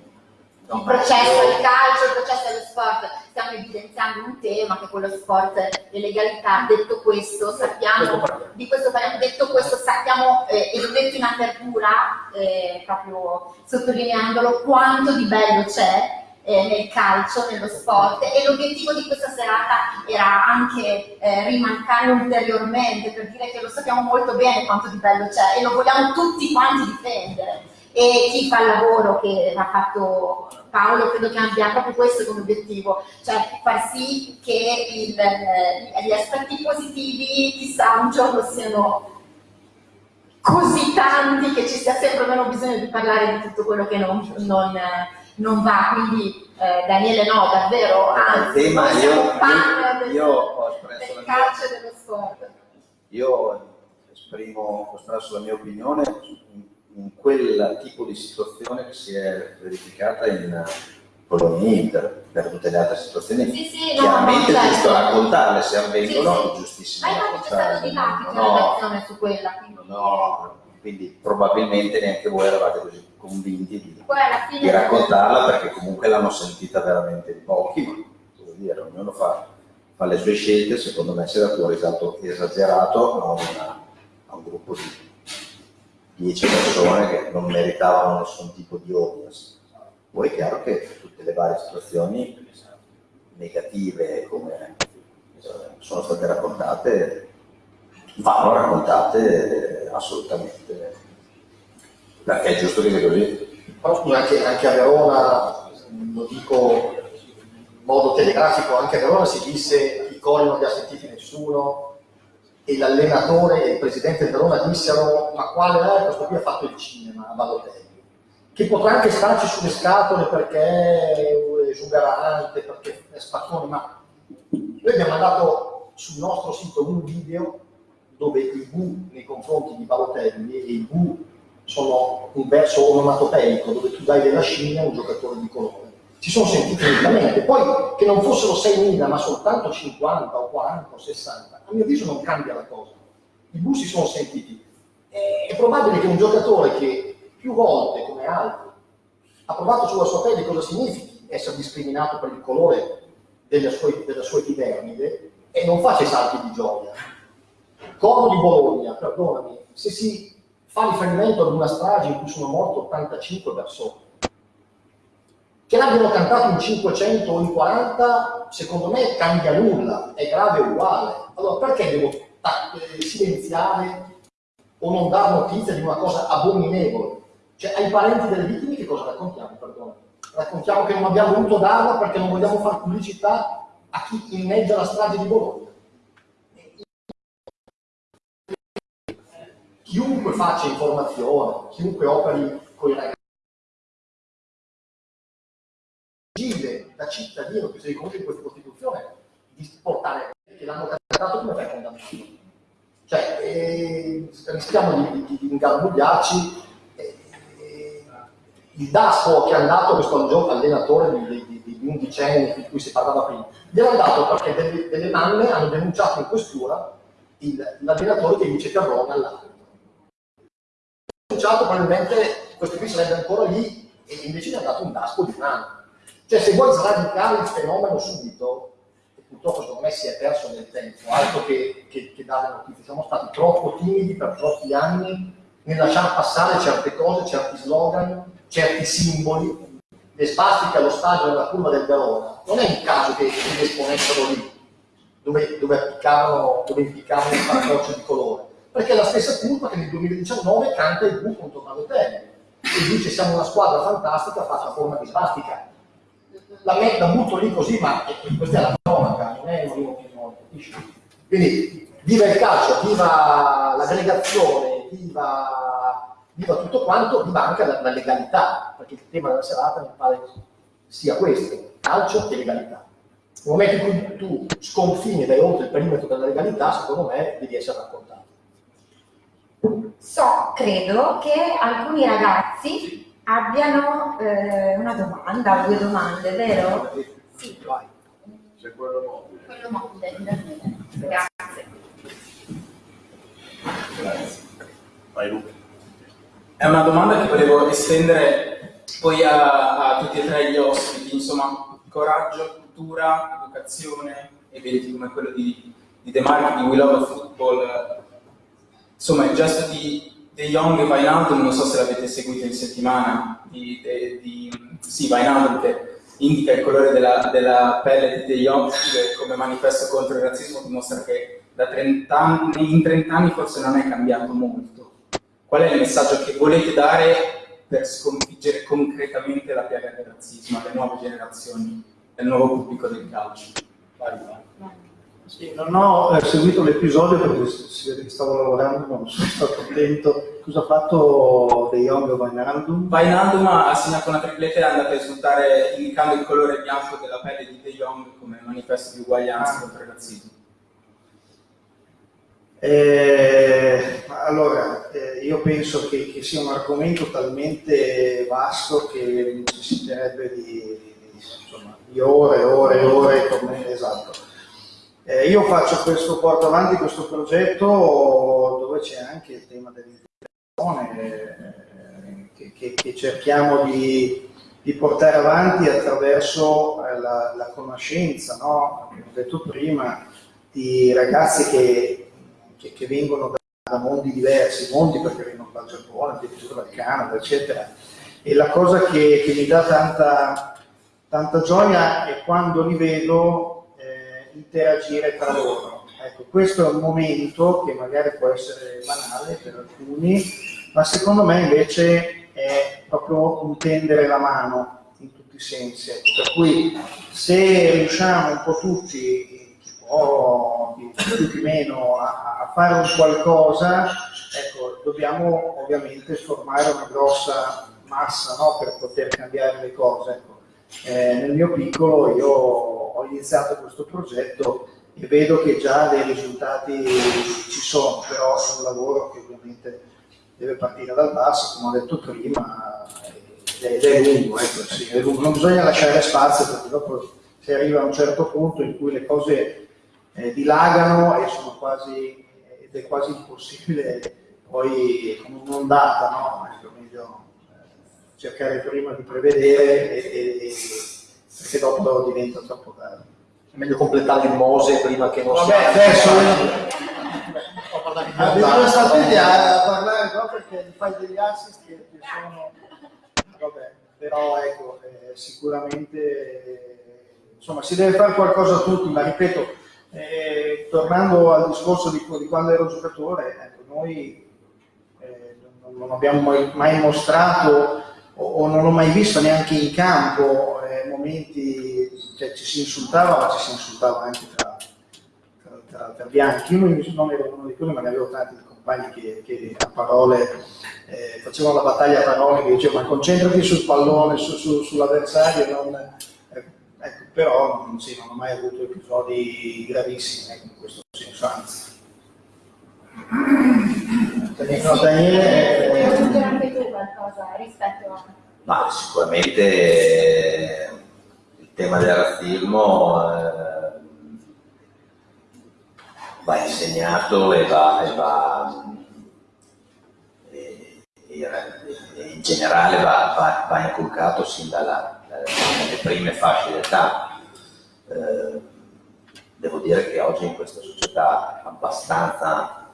[SPEAKER 2] il processo del calcio, il processo dello sport, stiamo evidenziando un tema che è quello sport e legalità. Detto questo, sappiamo, di questo parliamo, detto questo sappiamo, eh, e l'ho detto in apertura, eh, proprio sottolineandolo, quanto di bello c'è eh, nel calcio, nello sport. E l'obiettivo di questa serata era anche eh, rimarcare ulteriormente per dire che lo sappiamo molto bene quanto di bello c'è e lo vogliamo tutti quanti difendere. E chi fa il lavoro che ha fatto Paolo credo che abbia proprio questo come obiettivo, cioè far sì che il, eh, gli aspetti positivi chissà un giorno siano così tanti che ci sia sempre meno bisogno di parlare di tutto quello che non, non, non va, quindi eh, Daniele no, davvero, anzi,
[SPEAKER 5] tema,
[SPEAKER 2] io,
[SPEAKER 5] io, io ho
[SPEAKER 2] espresso del calcio e dello sport.
[SPEAKER 5] Io esprimo, ho espresso la mia opinione in quel tipo di situazione che si è verificata in Polonia Inter, per tutte le altre situazioni.
[SPEAKER 2] Sì, sì,
[SPEAKER 5] Chiaramente
[SPEAKER 2] no,
[SPEAKER 5] è giusto
[SPEAKER 2] certo.
[SPEAKER 5] raccontarle, se avvengono
[SPEAKER 2] Sì,
[SPEAKER 5] è
[SPEAKER 2] sì.
[SPEAKER 5] giustissimo
[SPEAKER 2] Ma infatti c'è stato dibattito
[SPEAKER 5] no,
[SPEAKER 2] redazione su quella. Quindi,
[SPEAKER 5] no, quindi probabilmente neanche voi eravate così convinti di, di raccontarla perché comunque l'hanno sentita veramente pochi, ma devo dire, ognuno fa, fa le sue scelte, secondo me si è dato un risalto esagerato a, una- a un gruppo di 10 persone che non meritavano nessun tipo di audience. Poi è chiaro che tutte le varie situazioni negative come eh, sono state raccontate vanno raccontate assolutamente perché è giusto che sia così.
[SPEAKER 3] Però scusa, anche, anche a Verona, lo dico in modo telegrafico, anche a Verona si disse i cori non li ha sentiti nessuno e l'allenatore e il presidente del Verona dissero ma quale è questo qui ha fatto il cinema a Balotelli che potrà anche starci sulle scatole perché è esuberante, perché è spaccone, ma noi abbiamo mandato sul nostro sito un video dove il bu nei confronti di Balotelli e il bu sono un verso onomatopeico dove tu dai della scimmia a un giocatore di colore. Si sono sentiti nettamente. Poi che non fossero 6.000 ma soltanto 50 o 40 o 60, a mio avviso non cambia la cosa. I bu si sono sentiti. È probabile che un giocatore che più volte, come altri, ha provato sulla sua pelle cosa significhi essere discriminato per il colore della sua, della sua epidermide e non faccia i salti di gioia. Corno di Bologna, perdonami, se si fa riferimento ad una strage in cui sono morte 85 persone, che l'abbiano cantato in 500 o in 40, secondo me cambia nulla, è grave uguale. Allora perché devo eh, silenziare o non dare notizia di una cosa abominevole? Cioè ai parenti delle vittime che cosa raccontiamo, perdona? Raccontiamo che non abbiamo voluto darla perché non vogliamo fare pubblicità a chi inneggia la strage di Bologna. Chiunque faccia informazione, chiunque operi con i ragazzi, da cittadino che si riconosce in questa Costituzione di portare che l'hanno cantato come fai condannato. Cioè, eh, rischiamo di, di, di ingarbugliarci. eh, eh, il Daspo che è andato questo gioco allenatore di, di, di, di undicenni di cui si parlava prima. Gliel'hanno dato perché delle, delle mamme hanno denunciato in questura l'allenatore che Carrone all'arbitro. Denunciato probabilmente questo qui sarebbe ancora lì e invece gli ha dato un daspo di mano. Cioè se vuoi sradicare il fenomeno subito, e purtroppo secondo me si è perso nel tempo, altro che, che, che dare notizie, siamo stati troppo timidi per troppi anni nel lasciare passare certe cose, certi slogan, certi simboli. Le spastiche allo stadio della curva del Verona, non è un caso che li esponessero lì, dove, dove appiccavano, dove impiccavano il fantoccio di colore, perché è la stessa curva che nel 2019 canta il Bu contro Balotelli e dice siamo una squadra fantastica fatta forma di spastica. La metta butto lì così, ma questa è la cronaca, non è un'opinione, capisci? Quindi viva il calcio, viva l'aggregazione, viva, viva, tutto quanto, viva anche la, la, legalità, perché il tema della serata mi pare sia questo, calcio e legalità. Nel momento in cui tu sconfini dai oltre il perimetro della legalità, secondo me devi essere raccontato.
[SPEAKER 2] So, credo che alcuni ragazzi abbiano eh, una domanda, due domande, vero?
[SPEAKER 3] Sì. Vai.
[SPEAKER 4] C'è quello mobile.
[SPEAKER 2] Quello mobile, grazie.
[SPEAKER 4] Grazie. Vai Luca.
[SPEAKER 7] È una domanda che volevo estendere poi a, a tutti e tre gli ospiti, insomma, coraggio, cultura, educazione, eventi come quello di, di The Mark, di We Love Football, insomma il gesto di De Jong e Wijnaldum, non so se l'avete seguito in settimana, di, di, di sì, Wijnaldum che indica il colore della, della pelle di De Jong come manifesto contro il razzismo, dimostra che da 30 anni, in 30 anni forse non è cambiato molto. Qual è il messaggio che volete dare per sconfiggere concretamente la piaga del razzismo alle nuove generazioni, al nuovo pubblico del calcio? Vai, vai.
[SPEAKER 6] Sì, non ho eh, seguito l'episodio perché si vede che stavo lavorando, non sono stato attento. Cosa ha fatto De Jong o Wijnaldum?
[SPEAKER 7] Wijnaldum ha segnato una tripletta e è andato a esultare indicando il colore bianco della pelle di De Jong come manifesto di uguaglianza
[SPEAKER 6] Ah.
[SPEAKER 7] contro il razzismo.
[SPEAKER 6] Eh, allora, eh, io penso che, che sia un argomento talmente vasto che necessiterebbe di, insomma, di ore e ore e ore come esatto. Eh, io faccio questo, porto avanti questo progetto dove c'è anche il tema dell'integrazione eh, che, che- che cerchiamo di, di portare avanti attraverso eh, la, la conoscenza, no? come ho detto prima, di ragazzi che, che- vengono da, da mondi diversi, mondi perché vengono dal Giappone, addirittura dal Canada, eccetera. E la cosa che, mi dà tanta, tanta gioia è quando li vedo interagire tra loro. Ecco, questo è un momento che magari può essere banale per alcuni, ma secondo me invece è proprio un tendere la mano in tutti i sensi. Ecco, Per cui se riusciamo un po' tutti, chi può, più chi meno, a, a fare un qualcosa, ecco, dobbiamo ovviamente formare una grossa massa no, per poter cambiare le cose. Ecco. Eh, nel mio piccolo io ho iniziato questo progetto e vedo che già dei risultati ci sono, però è un lavoro che ovviamente deve partire dal basso, come ho detto prima, ed è lungo, ecco, sì, è lungo. non bisogna lasciare spazio perché dopo si arriva a un certo punto in cui le cose eh, dilagano e sono quasi, ed è quasi impossibile poi con un'ondata, no? Ecco, meglio eh, cercare prima di prevedere e, e- e- perché dopo diventa troppo tardi.
[SPEAKER 3] È meglio completare il Mose prima che non
[SPEAKER 6] Vabbè,
[SPEAKER 3] sia...
[SPEAKER 6] adesso
[SPEAKER 3] Ho parlato di
[SPEAKER 6] Addirittura sta
[SPEAKER 3] Giordano.
[SPEAKER 6] tutti a parlare no, perché fai degli assist che, che sono vabbè, però ecco, eh, sicuramente eh, insomma si deve fare qualcosa a tutti, ma ripeto, eh, tornando al discorso di, di quando ero giocatore, ecco, noi eh, non, non abbiamo mai, mai mostrato o, o non ho mai visto neanche in campo momenti, cioè ci si insultava, ma ci si insultava anche tra, tra, tra- tra bianchi. Io non ero uno di quelli, ma ne avevo tanti compagni che, che a parole eh, facevano la battaglia a parole, che dicevano ma concentrati sul pallone, su- su- sull'avversario, non- ecco, ecco, però non, sì, non ho mai avuto episodi gravissimi ecco, in questo senso, anzi. No, Daniele,
[SPEAKER 2] Vuoi
[SPEAKER 6] eh,
[SPEAKER 2] aggiungere anche tu qualcosa rispetto a...
[SPEAKER 5] Ma sicuramente eh, tema del razzismo eh, va insegnato e va, e va e, e in generale va, va, va inculcato sin dalla, dalle prime fasce d'età. Eh, devo dire che oggi in questa società abbastanza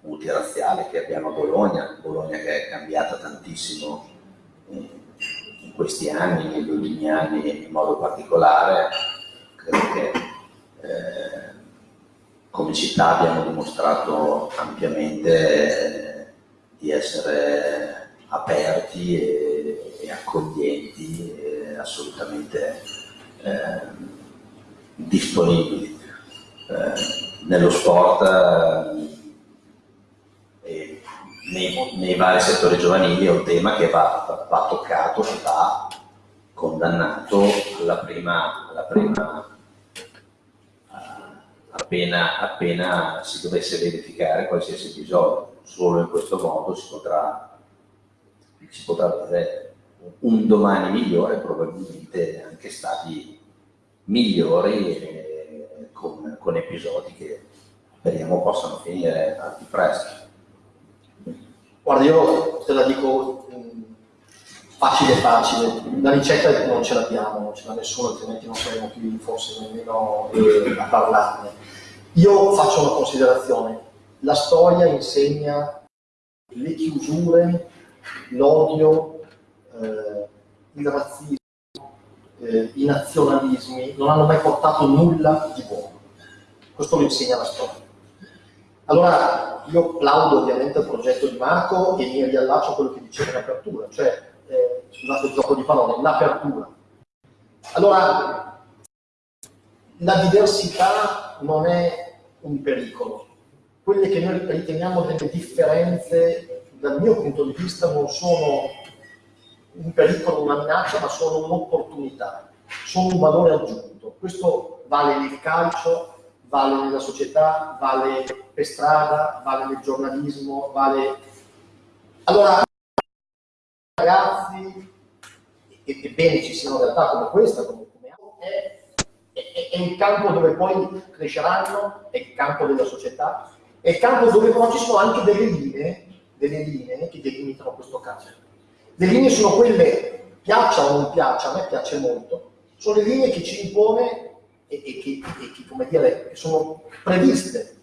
[SPEAKER 5] multirazziale che abbiamo a Bologna, Bologna che è cambiata tantissimo in questi anni, negli ultimi anni in modo particolare, credo che eh, come città abbiamo dimostrato ampiamente di essere aperti e, e accoglienti e assolutamente eh, disponibili. Eh, nello sport eh, nei, nei, vari settori giovanili è un tema che va, va toccato, che va condannato alla prima, alla prima appena, appena si dovesse verificare qualsiasi episodio. Solo in questo modo si potrà, si potrà avere un domani migliore, probabilmente anche stati migliori eh, con, con, episodi che speriamo possano finire al più presto.
[SPEAKER 3] Guarda, io te la dico facile facile, la ricetta non ce l'abbiamo, non ce l'ha nessuno, altrimenti non saremo qui forse nemmeno eh, a parlarne. Io faccio una considerazione, la storia insegna le chiusure, l'odio, eh, il razzismo, eh, i nazionalismi, non hanno mai portato nulla di buono. Questo lo insegna la storia. Allora, io plaudo ovviamente al progetto di Marco e mi riallaccio a quello che diceva in apertura, cioè eh, scusate il gioco di parole, l'apertura. Allora, la diversità non è un pericolo. Quelle che noi riteniamo delle differenze, dal mio punto di vista, non sono un pericolo, una minaccia, ma sono un'opportunità, sono un valore aggiunto. Questo vale nel calcio, vale nella società, vale per strada, vale nel giornalismo, vale... Allora, ragazzi, e, e bene ci siano realtà come questa, come, come è, è, è, il campo dove poi cresceranno, è il campo della società, è il campo dove però ci sono anche delle linee, delle linee che delimitano questo caso. Le linee sono quelle, piaccia o non piaccia, a me piace molto, sono le linee che ci impone e, e, che, e che, come dire, sono previste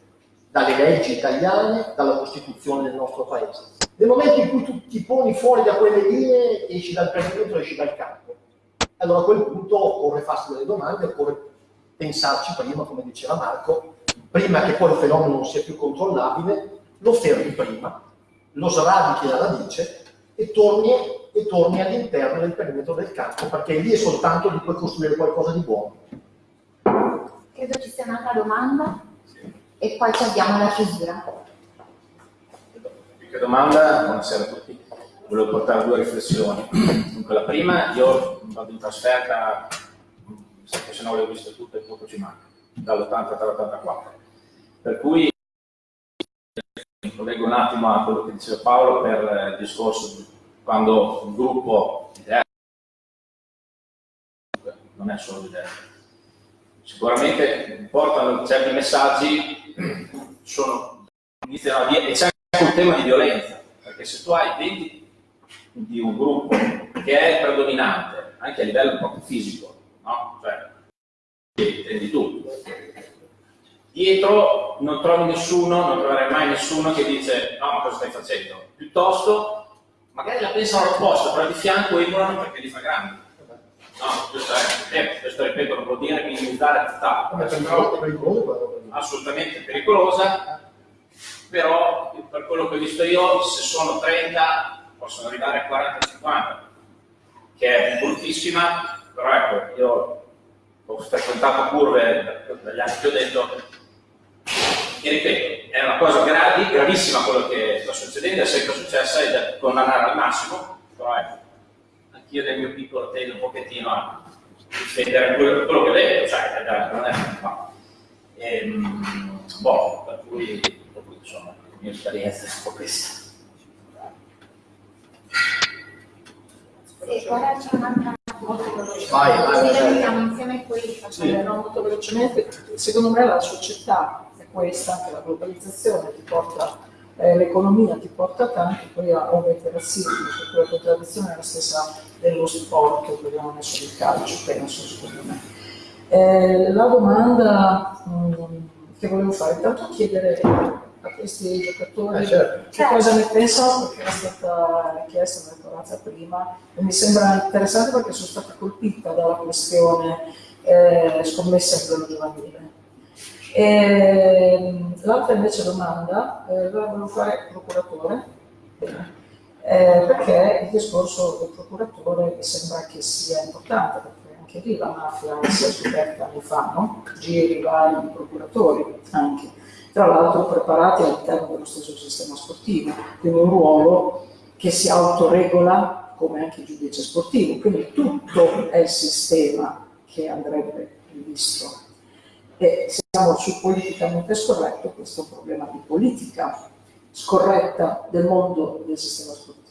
[SPEAKER 3] dalle leggi italiane, dalla Costituzione del nostro Paese. Nel momento in cui tu ti poni fuori da quelle linee, esci dal perimetro, esci dal campo. Allora a quel punto occorre farsi delle domande, occorre pensarci prima, come diceva Marco, prima che poi il fenomeno non sia più controllabile, lo fermi prima, lo sradichi alla radice e torni, e torni all'interno del perimetro del campo, perché lì è soltanto di puoi costruire qualcosa di buono.
[SPEAKER 2] Credo ci sia un'altra domanda e poi ci abbiamo la chiusura.
[SPEAKER 7] Che domanda, buonasera a tutti. Volevo portare due riflessioni. Dunque, la prima, io vado in trasferta, se no le ho viste tutte, poco ci manca, dall'80 all'84. Per cui mi collego un attimo a quello che diceva Paolo per il discorso quando un gruppo non è solo l'idea sicuramente portano certi messaggi, sono, iniziano a dire, e c'è anche un tema di violenza, perché se tu hai 20 di un gruppo che è predominante, anche a livello proprio fisico, no? cioè, di tutto, dietro non trovi nessuno, non troverai mai nessuno che dice no ma cosa stai facendo, piuttosto magari la pensano all'opposto, però di fianco emulano perché li fa grandi No, questo, è, eh, questo ripeto, non vuol dire minimizzare tutt'altro. Assolutamente pericolosa, però per quello che ho visto io, se sono 30 possono arrivare a 40-50, che è bruttissima, però ecco, io ho frequentato curve dagli anni che ho detto, e ripeto, è una cosa gravi, gravissima quello che sta succedendo, è sempre successa ed è condannare al massimo, però ecco, io nel mio piccolo tendo un pochettino a difendere quello, quello che vedo, cioè, non è ma, ehm, boh, per cui, per cui insomma, la mia esperienza è un po' questa.
[SPEAKER 2] Sì, ora c'è un'altra molto veloce.
[SPEAKER 6] Vai,
[SPEAKER 2] insieme li facciamo.
[SPEAKER 8] Sì, no, molto velocemente, secondo me la società è questa, che la globalizzazione ti porta, eh, l'economia ti porta tanto, poi a ovviamente razzismo, perché la contraddizione è la stessa dello sport, che abbiamo messo il calcio, penso, secondo me. Eh, la domanda mh, che volevo fare, intanto chiedere a questi giocatori
[SPEAKER 6] Eh, certo.
[SPEAKER 8] che cosa ne pensano, perché era stata richiesta nella Corazza prima, e mi sembra interessante perché sono stata colpita dalla questione eh, scommessa a livello giovanile. L'altra invece domanda, eh, la volevo fare procuratore, Bene. Eh, perché il discorso del procuratore sembra che sia importante, perché anche lì la mafia si è scoperta anni fa, no? giri vari di procuratori anche, tra l'altro preparati all'interno dello stesso sistema sportivo, quindi un ruolo che si autoregola come anche il giudice sportivo, quindi tutto è il sistema che andrebbe rivisto. E se siamo sul politicamente scorretto, questo è un problema di politica scorretta del mondo del sistema sportivo.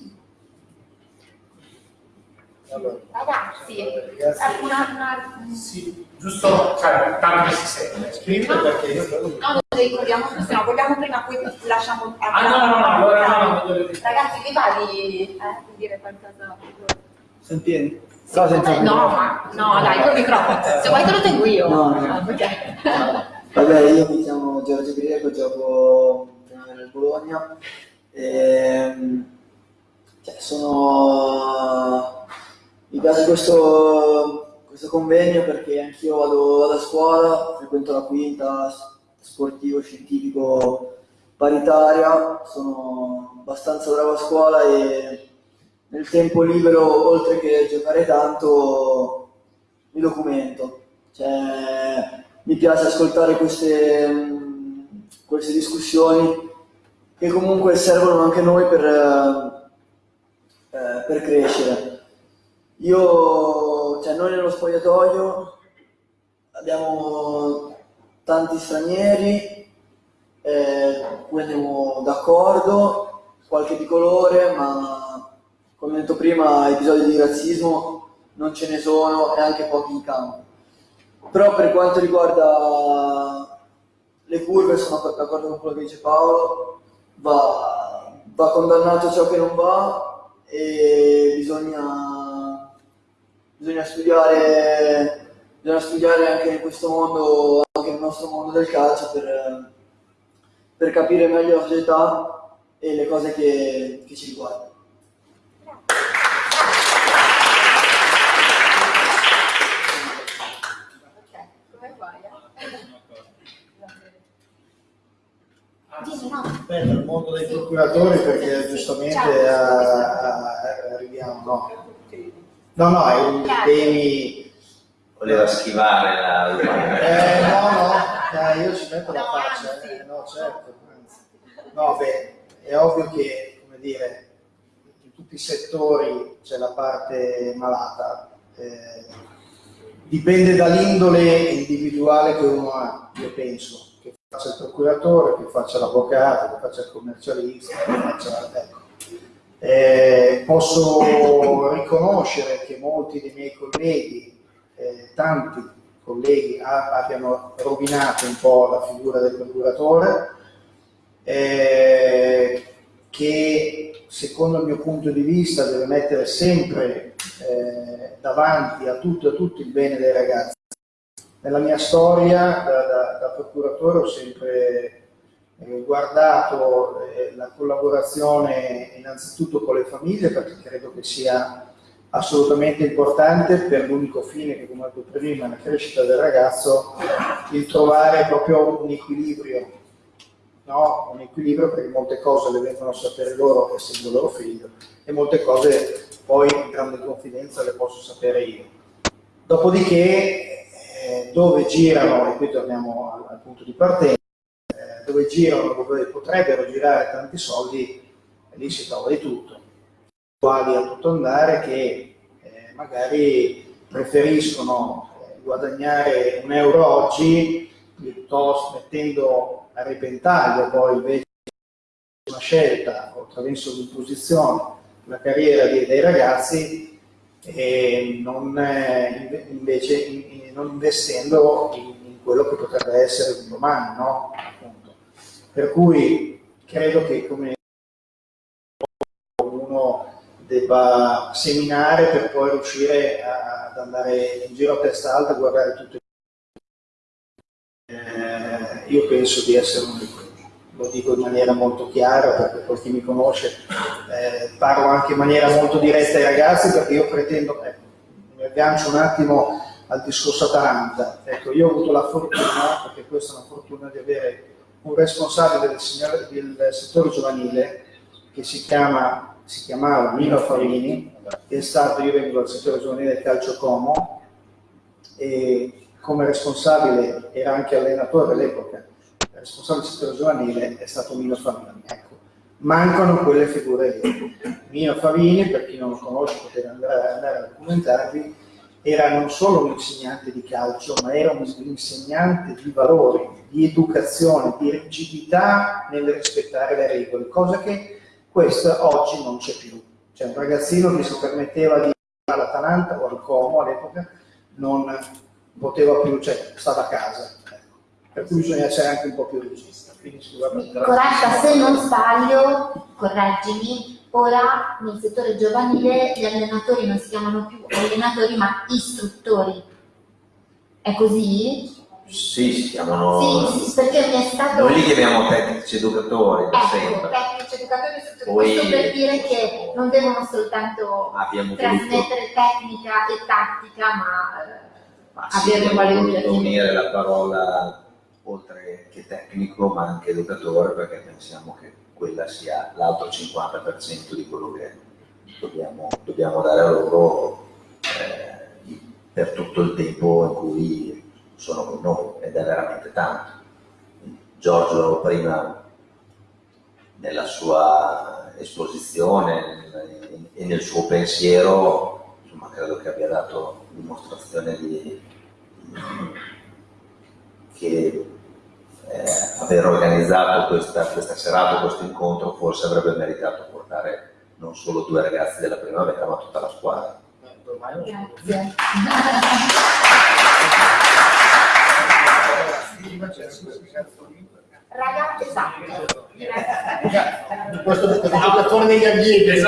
[SPEAKER 6] Allora,
[SPEAKER 2] Ragazzi,
[SPEAKER 6] ragazzi,
[SPEAKER 2] eh, una, una...
[SPEAKER 9] Sì, giusto, cioè, tanto si sente.
[SPEAKER 6] perché
[SPEAKER 2] No, non lo ricordiamo tutti, no, vogliamo prima, poi lasciamo...
[SPEAKER 9] Ah, no, no, no, allora no, no, voglio dire.
[SPEAKER 2] Ragazzi, vi va di, eh, di dire qualcosa?
[SPEAKER 10] Sentieni? No, senza
[SPEAKER 2] No, ma no, dai, col microfono. Se vuoi te lo tengo io.
[SPEAKER 11] No, no.
[SPEAKER 2] Ah, ok.
[SPEAKER 11] Vabbè, io mi chiamo Giorgio Greco, gioco nel Bologna. E, cioè, sono... Mi piace questo, questo convegno perché anch'io vado, vado a scuola, frequento la quinta, sportivo, scientifico, paritaria, sono abbastanza bravo a scuola e nel tempo libero, oltre che giocare tanto, mi documento. Cioè, mi piace ascoltare queste, mh, queste discussioni che comunque servono anche noi per, eh, eh, per crescere. Io, cioè noi nello spogliatoio abbiamo tanti stranieri, eh, cui d'accordo, qualche di colore, ma come ho detto prima, episodi di razzismo non ce ne sono e anche pochi in campo. Però per quanto riguarda le curve, sono d'accordo con quello che dice Paolo, va, va condannato ciò che non va e bisogna, bisogna, studiare, bisogna studiare anche in questo mondo, anche nel nostro mondo del calcio per, per capire meglio la società e le cose che, che ci riguardano.
[SPEAKER 2] Ok, come vai? Dimmi, no.
[SPEAKER 6] Beh, nel mondo dei procuratori perché giustamente a- a- arriviamo, no? No, no, è un temi...
[SPEAKER 5] Voleva schivare la.
[SPEAKER 6] Eh, no, no, dai, io ci metto la faccia, eh, no, certo. anzi. No, beh, è ovvio che, come dire, in tutti i settori c'è la parte malata. eh, dipende dall'indole individuale che uno ha, io penso, faccia il procuratore, che faccia l'avvocato, che faccia il commercialista, che faccia... Ecco. Eh, posso riconoscere che molti dei miei colleghi, eh, tanti colleghi, abbiano rovinato un po' la figura del procuratore, eh, che secondo il mio punto di vista deve mettere sempre eh, davanti a tutto e a tutto il bene dei ragazzi. Nella mia storia da, da- da procuratore ho sempre eh, guardato eh, la collaborazione innanzitutto con le famiglie perché credo che sia assolutamente importante per l'unico fine che come ho detto prima, la crescita del ragazzo, il trovare proprio un equilibrio, no? un equilibrio perché molte cose le vengono a sapere loro essendo loro figlio e molte cose poi in grande confidenza le posso sapere io. Dopodiché eh, dove girano, e qui torniamo al, al punto di partenza, eh, dove girano, dove potrebbero girare tanti soldi, lì si trova di tutto. Quali a tutto andare che eh, magari preferiscono eh, guadagnare un euro oggi piuttosto mettendo a repentaglio poi invece una scelta o attraverso l'imposizione la carriera dei, dei ragazzi e non, eh, invece in- in- non investendo in, in quello che potrebbe essere un domani, no? Appunto. Per cui credo che come uno debba seminare per poi riuscire a- ad andare in giro a testa alta e guardare tutto. Eh, io penso di essere uno di. Lo dico in maniera molto chiara perché poi chi mi conosce eh, parlo anche in maniera molto diretta ai ragazzi perché io pretendo, ecco, mi aggancio un attimo al discorso Atalanta. Ecco, io ho avuto la fortuna, perché questa è una fortuna, di avere un responsabile del, signor- del settore giovanile che si, chiama, si chiamava Mino Farini, che è stato, io vengo dal settore giovanile del calcio Como, e come responsabile era anche allenatore all'epoca, il responsabile del settore giovanile è stato Mino Farini. Ecco, mancano quelle figure lì. Mino Farini, per chi non lo conosce potete andare, andare a documentarvi, era non solo un insegnante di calcio, ma era un insegnante di valori, di educazione, di rigidità nel rispettare le regole, cosa che questa oggi non c'è più. C'è un ragazzino che si permetteva di andare all'Atalanta o al Como all'epoca, non poteva più, cioè stava a casa. Ecco. Per cui bisogna essere anche un po' più la-
[SPEAKER 2] Corretta, se non sbaglio, correggimi, ora nel settore giovanile gli allenatori non si chiamano più allenatori ma istruttori. È così?
[SPEAKER 5] Sì, si chiamano...
[SPEAKER 2] Sì, sì, perché mi è stato...
[SPEAKER 5] Noi li chiamiamo tecnici educatori da
[SPEAKER 2] Ecco,
[SPEAKER 5] sempre.
[SPEAKER 2] tecnici educatori istruttori,
[SPEAKER 5] Poi-
[SPEAKER 2] questo per dire che non devono soltanto
[SPEAKER 5] Abbiamo
[SPEAKER 2] trasmettere tecnica e tattica, ma eh,
[SPEAKER 5] ma sì,
[SPEAKER 2] avere educativo.
[SPEAKER 5] unire la parola oltre che tecnico ma anche educatore perché pensiamo che quella sia l'altro 50% di quello che dobbiamo, dobbiamo dare a loro eh, per tutto il tempo in cui sono con noi ed è veramente tanto. Giorgio prima nella sua esposizione e nel suo pensiero, insomma, credo che abbia dato dimostrazione di, che eh, aver organizzato questa, questa serata, questo incontro, forse avrebbe meritato portare non solo due ragazzi della primavera, ma tutta la squadra.
[SPEAKER 2] Grazie. Raga, esatto.
[SPEAKER 3] Questo è il giocatore degli allievi.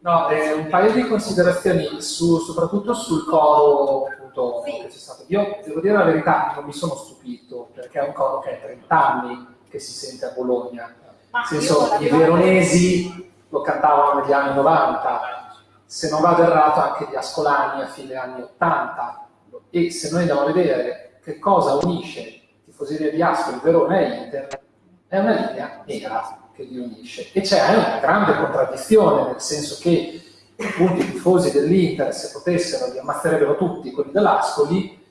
[SPEAKER 9] No, eh, un paio di considerazioni su- soprattutto sul coro appunto,
[SPEAKER 2] Sì.
[SPEAKER 9] che c'è stato. Io devo dire la verità, non mi sono stupito perché è un coro che è 30 anni che si sente a Bologna.
[SPEAKER 2] Ma
[SPEAKER 9] Nel senso, i veronesi lo cantavano negli anni 90, se non vado errato anche gli Ascolani a fine anni 80. E se noi andiamo a vedere che cosa unisce tifoseria di Ascoli, Verona e Inter, è una linea nera che li unisce. E c'è una grande contraddizione, nel senso che appunto i tifosi dell'Inter, se potessero, li ammazzerebbero tutti quelli dell'Ascoli,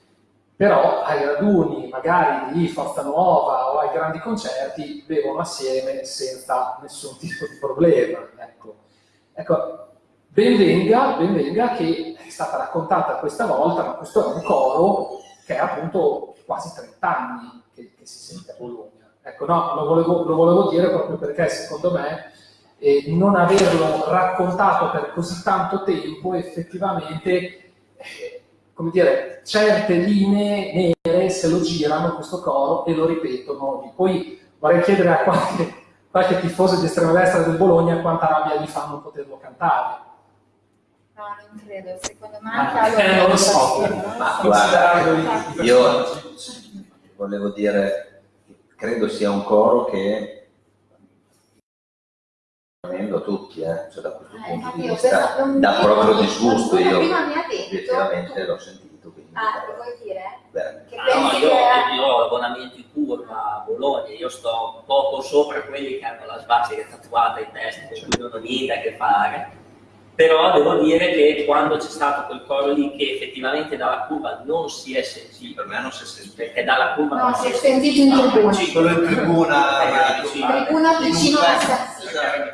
[SPEAKER 9] però ai raduni magari di Forza Nuova o ai grandi concerti bevono assieme senza nessun tipo di problema. Ecco, ecco ben, venga, ben venga che è stata raccontata questa volta, ma questo è un coro che è appunto quasi 30 anni che, che si sente a Bologna. Ecco, no, lo volevo, lo volevo dire proprio perché secondo me eh, non averlo raccontato per così tanto tempo effettivamente eh, come dire, certe linee nere se lo girano questo coro e lo ripetono. Poi vorrei chiedere a qualche, qualche tifoso di estrema destra del Bologna quanta rabbia gli fanno poterlo cantare.
[SPEAKER 2] No, non credo, secondo me
[SPEAKER 9] Ah,
[SPEAKER 2] anche
[SPEAKER 9] eh, non lo so.
[SPEAKER 5] Ma guarda, io volevo dire, credo sia un coro che a tutti, eh, cioè da questo
[SPEAKER 2] Eh,
[SPEAKER 5] punto
[SPEAKER 2] infatti
[SPEAKER 5] di
[SPEAKER 2] io
[SPEAKER 5] vista, dà proprio disgusto. Io obiettivamente l'ho sentito. Quindi,
[SPEAKER 2] Ah, che vuoi dire? Che
[SPEAKER 12] Ah, no,
[SPEAKER 2] pensi
[SPEAKER 12] io,
[SPEAKER 2] che...
[SPEAKER 12] io ho l'abbonamento in curva a Bologna, io sto poco sopra quelli che hanno la svastica tatuata in testa, con cui non ho niente a che fare. Però devo dire che quando c'è stato quel coro lì che effettivamente dalla curva non si è sentito,
[SPEAKER 5] Per me non si è sentito.
[SPEAKER 12] perché dalla curva
[SPEAKER 2] No,
[SPEAKER 12] non
[SPEAKER 2] si è sentito in tribuna.
[SPEAKER 4] Quello in tribuna,
[SPEAKER 12] Eh.
[SPEAKER 2] Tribuna
[SPEAKER 4] in un
[SPEAKER 2] vicino alla stazione.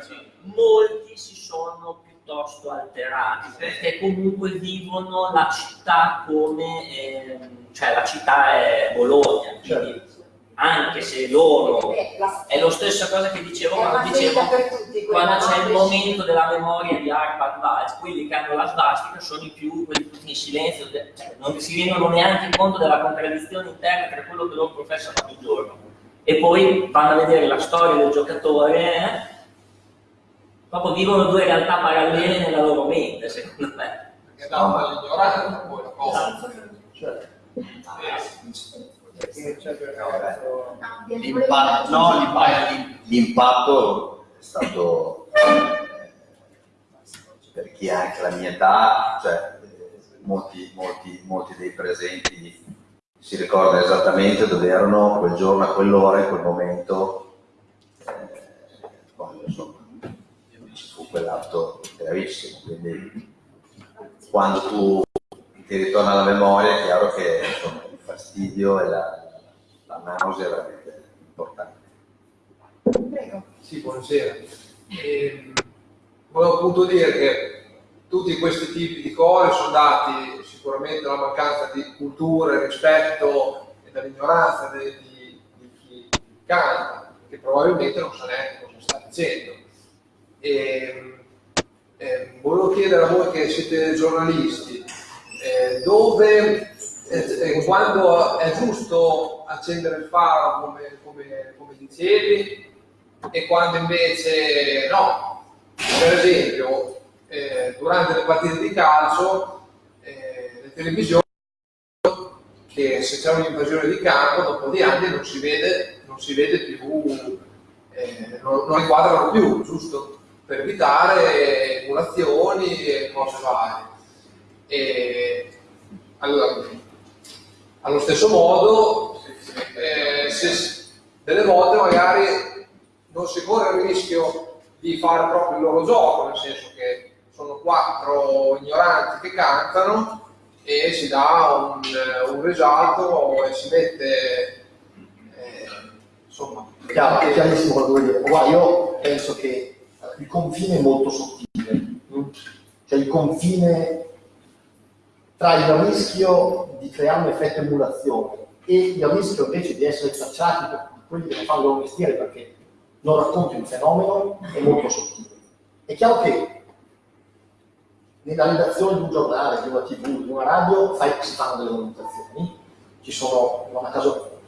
[SPEAKER 12] molti si sono piuttosto alterati perché comunque vivono la città come ehm, cioè la città è Bologna quindi anche se loro
[SPEAKER 2] Eh, la-
[SPEAKER 12] è lo stesso cosa che dicevo quando
[SPEAKER 2] una
[SPEAKER 12] dicevo
[SPEAKER 2] tutti
[SPEAKER 12] quando c'è il momento della memoria di Arpad Vaz, quelli che hanno la svastica sono i più, quelli tutti in silenzio, cioè, non si rendono neanche conto della contraddizione interna tra quello che loro professano ogni giorno. E poi vanno a vedere la storia del giocatore, eh, proprio vivono due realtà parallele nella loro mente, secondo me.
[SPEAKER 13] Perché danno all'ignoranza poi la cosa.
[SPEAKER 3] Certo.
[SPEAKER 5] L'impatto, no, l'impatto, è stato eh, per chi ha anche la mia età, cioè molti, molti, molti dei presenti si ricordano esattamente dove erano quel giorno, a quell'ora, in quel momento, quando ci fu quell'atto gravissimo. Quindi quando tu ti ritorna alla memoria è chiaro che insomma, fastidio e la, la nausea è veramente importante.
[SPEAKER 2] Prego.
[SPEAKER 13] Sì, buonasera. Ehm, volevo appunto dire che tutti questi tipi di cose sono dati sicuramente dalla mancanza di cultura, e rispetto e dall'ignoranza di, di- di chi canta, che probabilmente non sa neanche cosa sta dicendo. Ehm, ehm, volevo chiedere a voi che siete giornalisti, eh, dove eh, eh, quando è giusto accendere il faro come, come- come dicevi e quando invece no. Per esempio, eh, durante le partite di calcio, eh, le televisioni, che se c'è un'invasione di campo, dopo di anni non si vede, non si vede più, eh, non, non inquadrano più, giusto? Per evitare emulazioni e cose varie. E, allora, allo stesso modo, eh, se- delle volte magari non si corre il rischio di fare proprio il loro gioco, nel senso che sono quattro ignoranti che cantano e si dà un, un risalto e si mette eh, insomma
[SPEAKER 3] Chiaro, è chiarissimo quello che vuoi dire. Guarda, io penso che il confine è molto sottile, mm? cioè il confine tra il rischio di creare un effetto emulazione e il rischio invece di essere tracciati per quelli che non fanno il loro mestiere perché non racconti un fenomeno è molto sottile. È chiaro che nella redazione di un giornale, di una tv, di una radio fai- si fanno delle valutazioni, ci sono, non a caso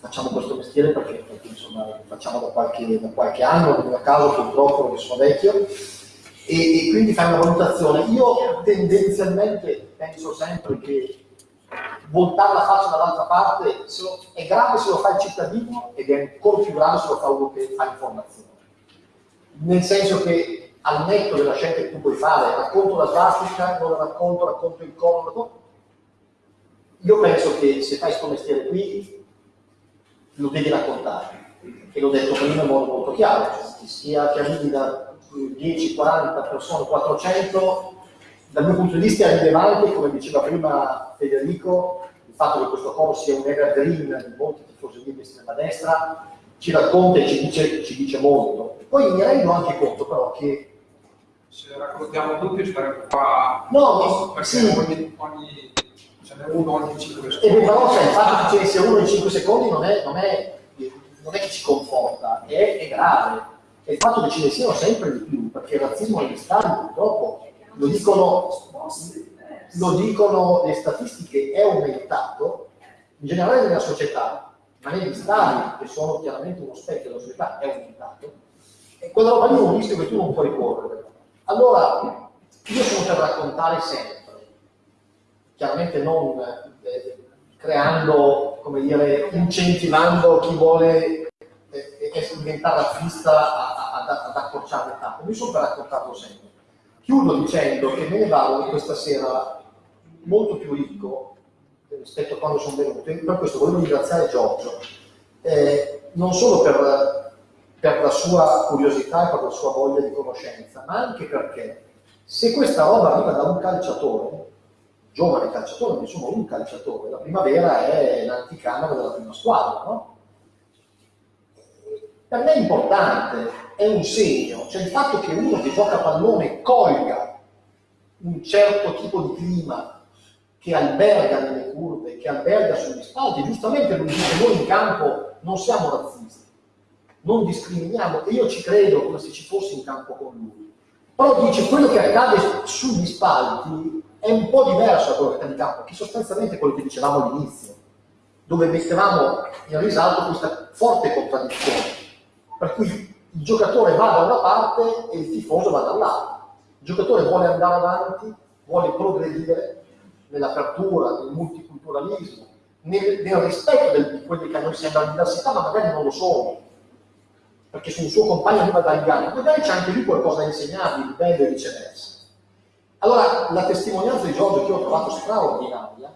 [SPEAKER 3] facciamo questo mestiere perché, perché, insomma, facciamo da qualche, da qualche anno, non a caso purtroppo perché sono vecchio, e, e quindi fai una valutazione. Io tendenzialmente penso sempre che voltare la faccia dall'altra parte è grave se lo fa il cittadino ed è ancora più grave se lo fa uno che fa informazione. Nel senso che al netto della scelta che tu puoi fare, racconto la svastica, non la racconto, racconto il corno, io penso che se fai questo mestiere qui lo devi raccontare. E l'ho detto prima in modo molto chiaro, cioè, sia che arrivi da 10, 40 persone, 400, dal mio punto di vista è rilevante, come diceva prima Federico, il fatto che questo coro sia un evergreen di molti tifosi di estrema destra, ci racconta e ci dice, ci dice molto. Poi mi rendo anche conto però che
[SPEAKER 13] se raccontiamo tutti staremo qua
[SPEAKER 3] No,
[SPEAKER 13] perché
[SPEAKER 3] sì.
[SPEAKER 13] ogni, ogni, ce n'è uno ogni 5
[SPEAKER 3] E
[SPEAKER 13] secondi
[SPEAKER 3] beh, però sai, il fatto che ci sia uno in 5 secondi non è, non è- non è che ci conforta, è, è grave. E il fatto che ce ne siano sempre di più, perché il razzismo negli stadi purtroppo, lo dicono, lo dicono le statistiche, è aumentato, in generale nella società, ma negli stadi, che sono chiaramente uno specchio della società, è aumentato. E quella roba lì è un rischio che tu non puoi correre. Allora, io sono per raccontare sempre, chiaramente non eh, creando, come dire, incentivando chi vuole eh, eh, diventare razzista a- ad, ad accorciare le tappe. Io sono per raccontarlo sempre. Chiudo dicendo che me ne vado questa sera molto più ricco eh, rispetto a quando sono venuto. E Per questo volevo ringraziare Giorgio, eh, non solo per, per la sua curiosità e per la sua voglia di conoscenza, ma anche perché se questa roba arriva da un calciatore, giovane calciatore, ma insomma un calciatore, la primavera è l'anticamera della prima squadra, no? Per me è importante, è un segno, cioè il fatto che uno che gioca a pallone colga un certo tipo di clima che alberga nelle curve, che alberga sugli spalti, giustamente lui dice noi in campo non siamo razzisti, non discriminiamo, e io ci credo come se ci fossi in campo con lui. Però dice quello che accade sugli spalti è un po' diverso da quello che accade in campo, che sostanzialmente è quello che dicevamo all'inizio, dove mettevamo in risalto questa forte contraddizione, per cui il giocatore va da una parte e il tifoso va dall'altra. Il giocatore vuole andare avanti, vuole progredire nell'apertura, nel multiculturalismo, nel, nel rispetto di quelli che a noi sembra l'università, ma magari non lo sono, perché su un suo compagno arriva dagli anni, magari c'è anche lui qualcosa da insegnargli, di bello e viceversa. Allora, la testimonianza di Giorgio che ho trovato straordinaria,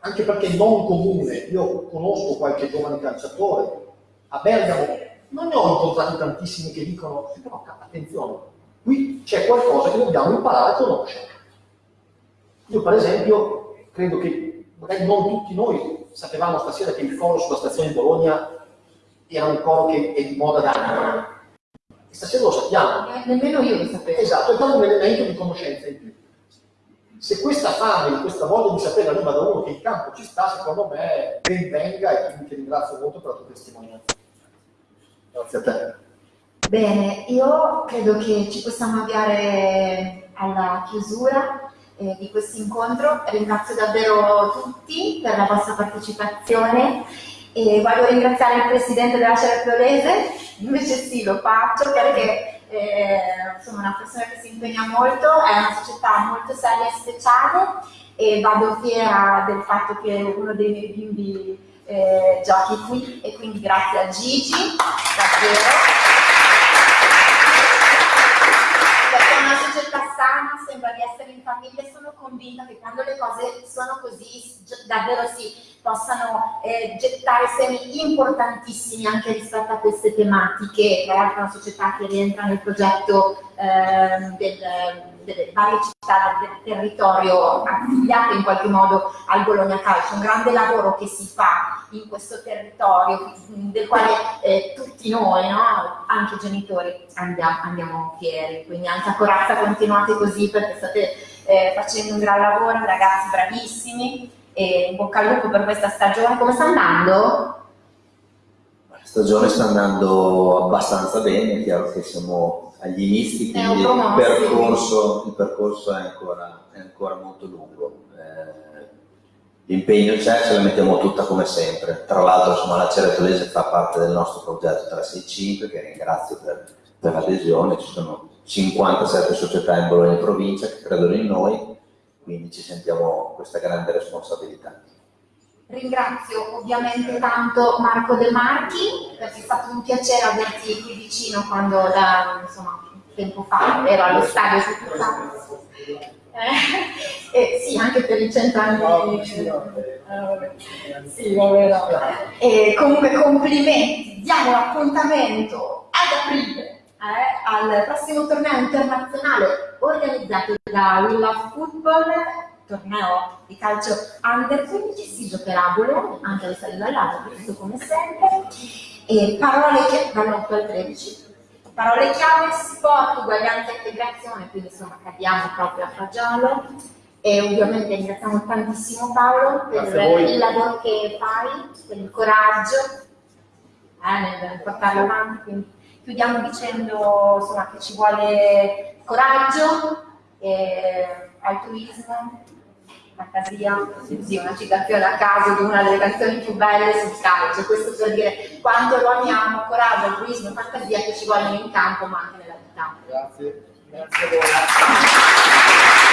[SPEAKER 3] anche perché non comune, io conosco qualche giovane calciatore, a Bergamo non ne ho incontrati tantissimi che dicono, però attenzione, qui c'è qualcosa che dobbiamo imparare a conoscere. Io per esempio credo che magari non tutti noi sapevamo stasera che il coro sulla stazione di Bologna era un coro che è di moda da anni. E stasera lo sappiamo.
[SPEAKER 2] Eh, nemmeno io lo sapevo.
[SPEAKER 3] Esatto, è proprio un elemento di conoscenza in più. Se questa fame, questa voglia di sapere arriva da uno che in campo ci sta, secondo me ben venga e quindi ti ringrazio molto per la tua testimonianza. Grazie a te.
[SPEAKER 2] Bene, io credo che ci possiamo avviare alla chiusura eh, di questo incontro. Ringrazio davvero tutti per la vostra partecipazione e voglio ringraziare il presidente della Cercolese, invece sì, lo faccio perché eh, una persona che si impegna molto, è una società molto seria e speciale e vado fiera del fatto che uno dei miei bimbi eh, giochi qui e quindi grazie a Gigi, davvero. società sana, sembra di essere in famiglia sono convinta che quando le cose sono così, davvero si possano eh, gettare semi importantissimi anche rispetto a queste tematiche, tra l'altro una società che rientra nel progetto eh, del, delle varie città del territorio affiliate in qualche modo al Bologna Calcio, un grande lavoro che si fa in questo territorio del quale eh, tutti noi, no? anche i genitori, andiamo, andiamo, fieri, quindi anche a Corazza continuate così perché state eh, facendo un gran lavoro, ragazzi bravissimi e in bocca al lupo per questa stagione, come sta andando?
[SPEAKER 5] La stagione sta andando abbastanza bene, è chiaro che siamo agli inizi, quindi il percorso, il percorso è, ancora, è, ancora, molto lungo. Eh, l'impegno c'è, ce la mettiamo tutta come sempre. Tra l'altro la Ceretolese fa parte del nostro progetto 365, che ringrazio per, per l'adesione, ci sono 57 società in Bologna e provincia che credono in noi, quindi ci sentiamo questa grande responsabilità.
[SPEAKER 2] Ringrazio ovviamente tanto Marco De Marchi perché è stato un piacere averti qui vicino quando da insomma, tempo fa ero allo stadio su tutta... Eh, eh, sì, anche per i cent'anni. Eh, sì, vabbè, no. E comunque complimenti, diamo l'appuntamento ad aprile eh, al prossimo torneo internazionale organizzato da Willa Football torneo di calcio under 15 si giocherà a Bologna, anche stadio dall'alto, questo come sempre. E parole che dall'8 al 13. Parole chiave, sport, uguaglianza e integrazione, quindi insomma cadiamo proprio a fagiolo. E ovviamente ringraziamo tantissimo Paolo per il lavoro che fai, per il coraggio eh, nel portarlo avanti. Quindi chiudiamo dicendo insomma, che ci vuole coraggio, eh, fantasia, sì, una citazione a caso di una delle canzoni più belle sul calcio, questo per dire quanto lo amiamo, coraggio, altruismo, fantasia che ci vogliono in campo ma anche nella vita.
[SPEAKER 3] Grazie, grazie a voi.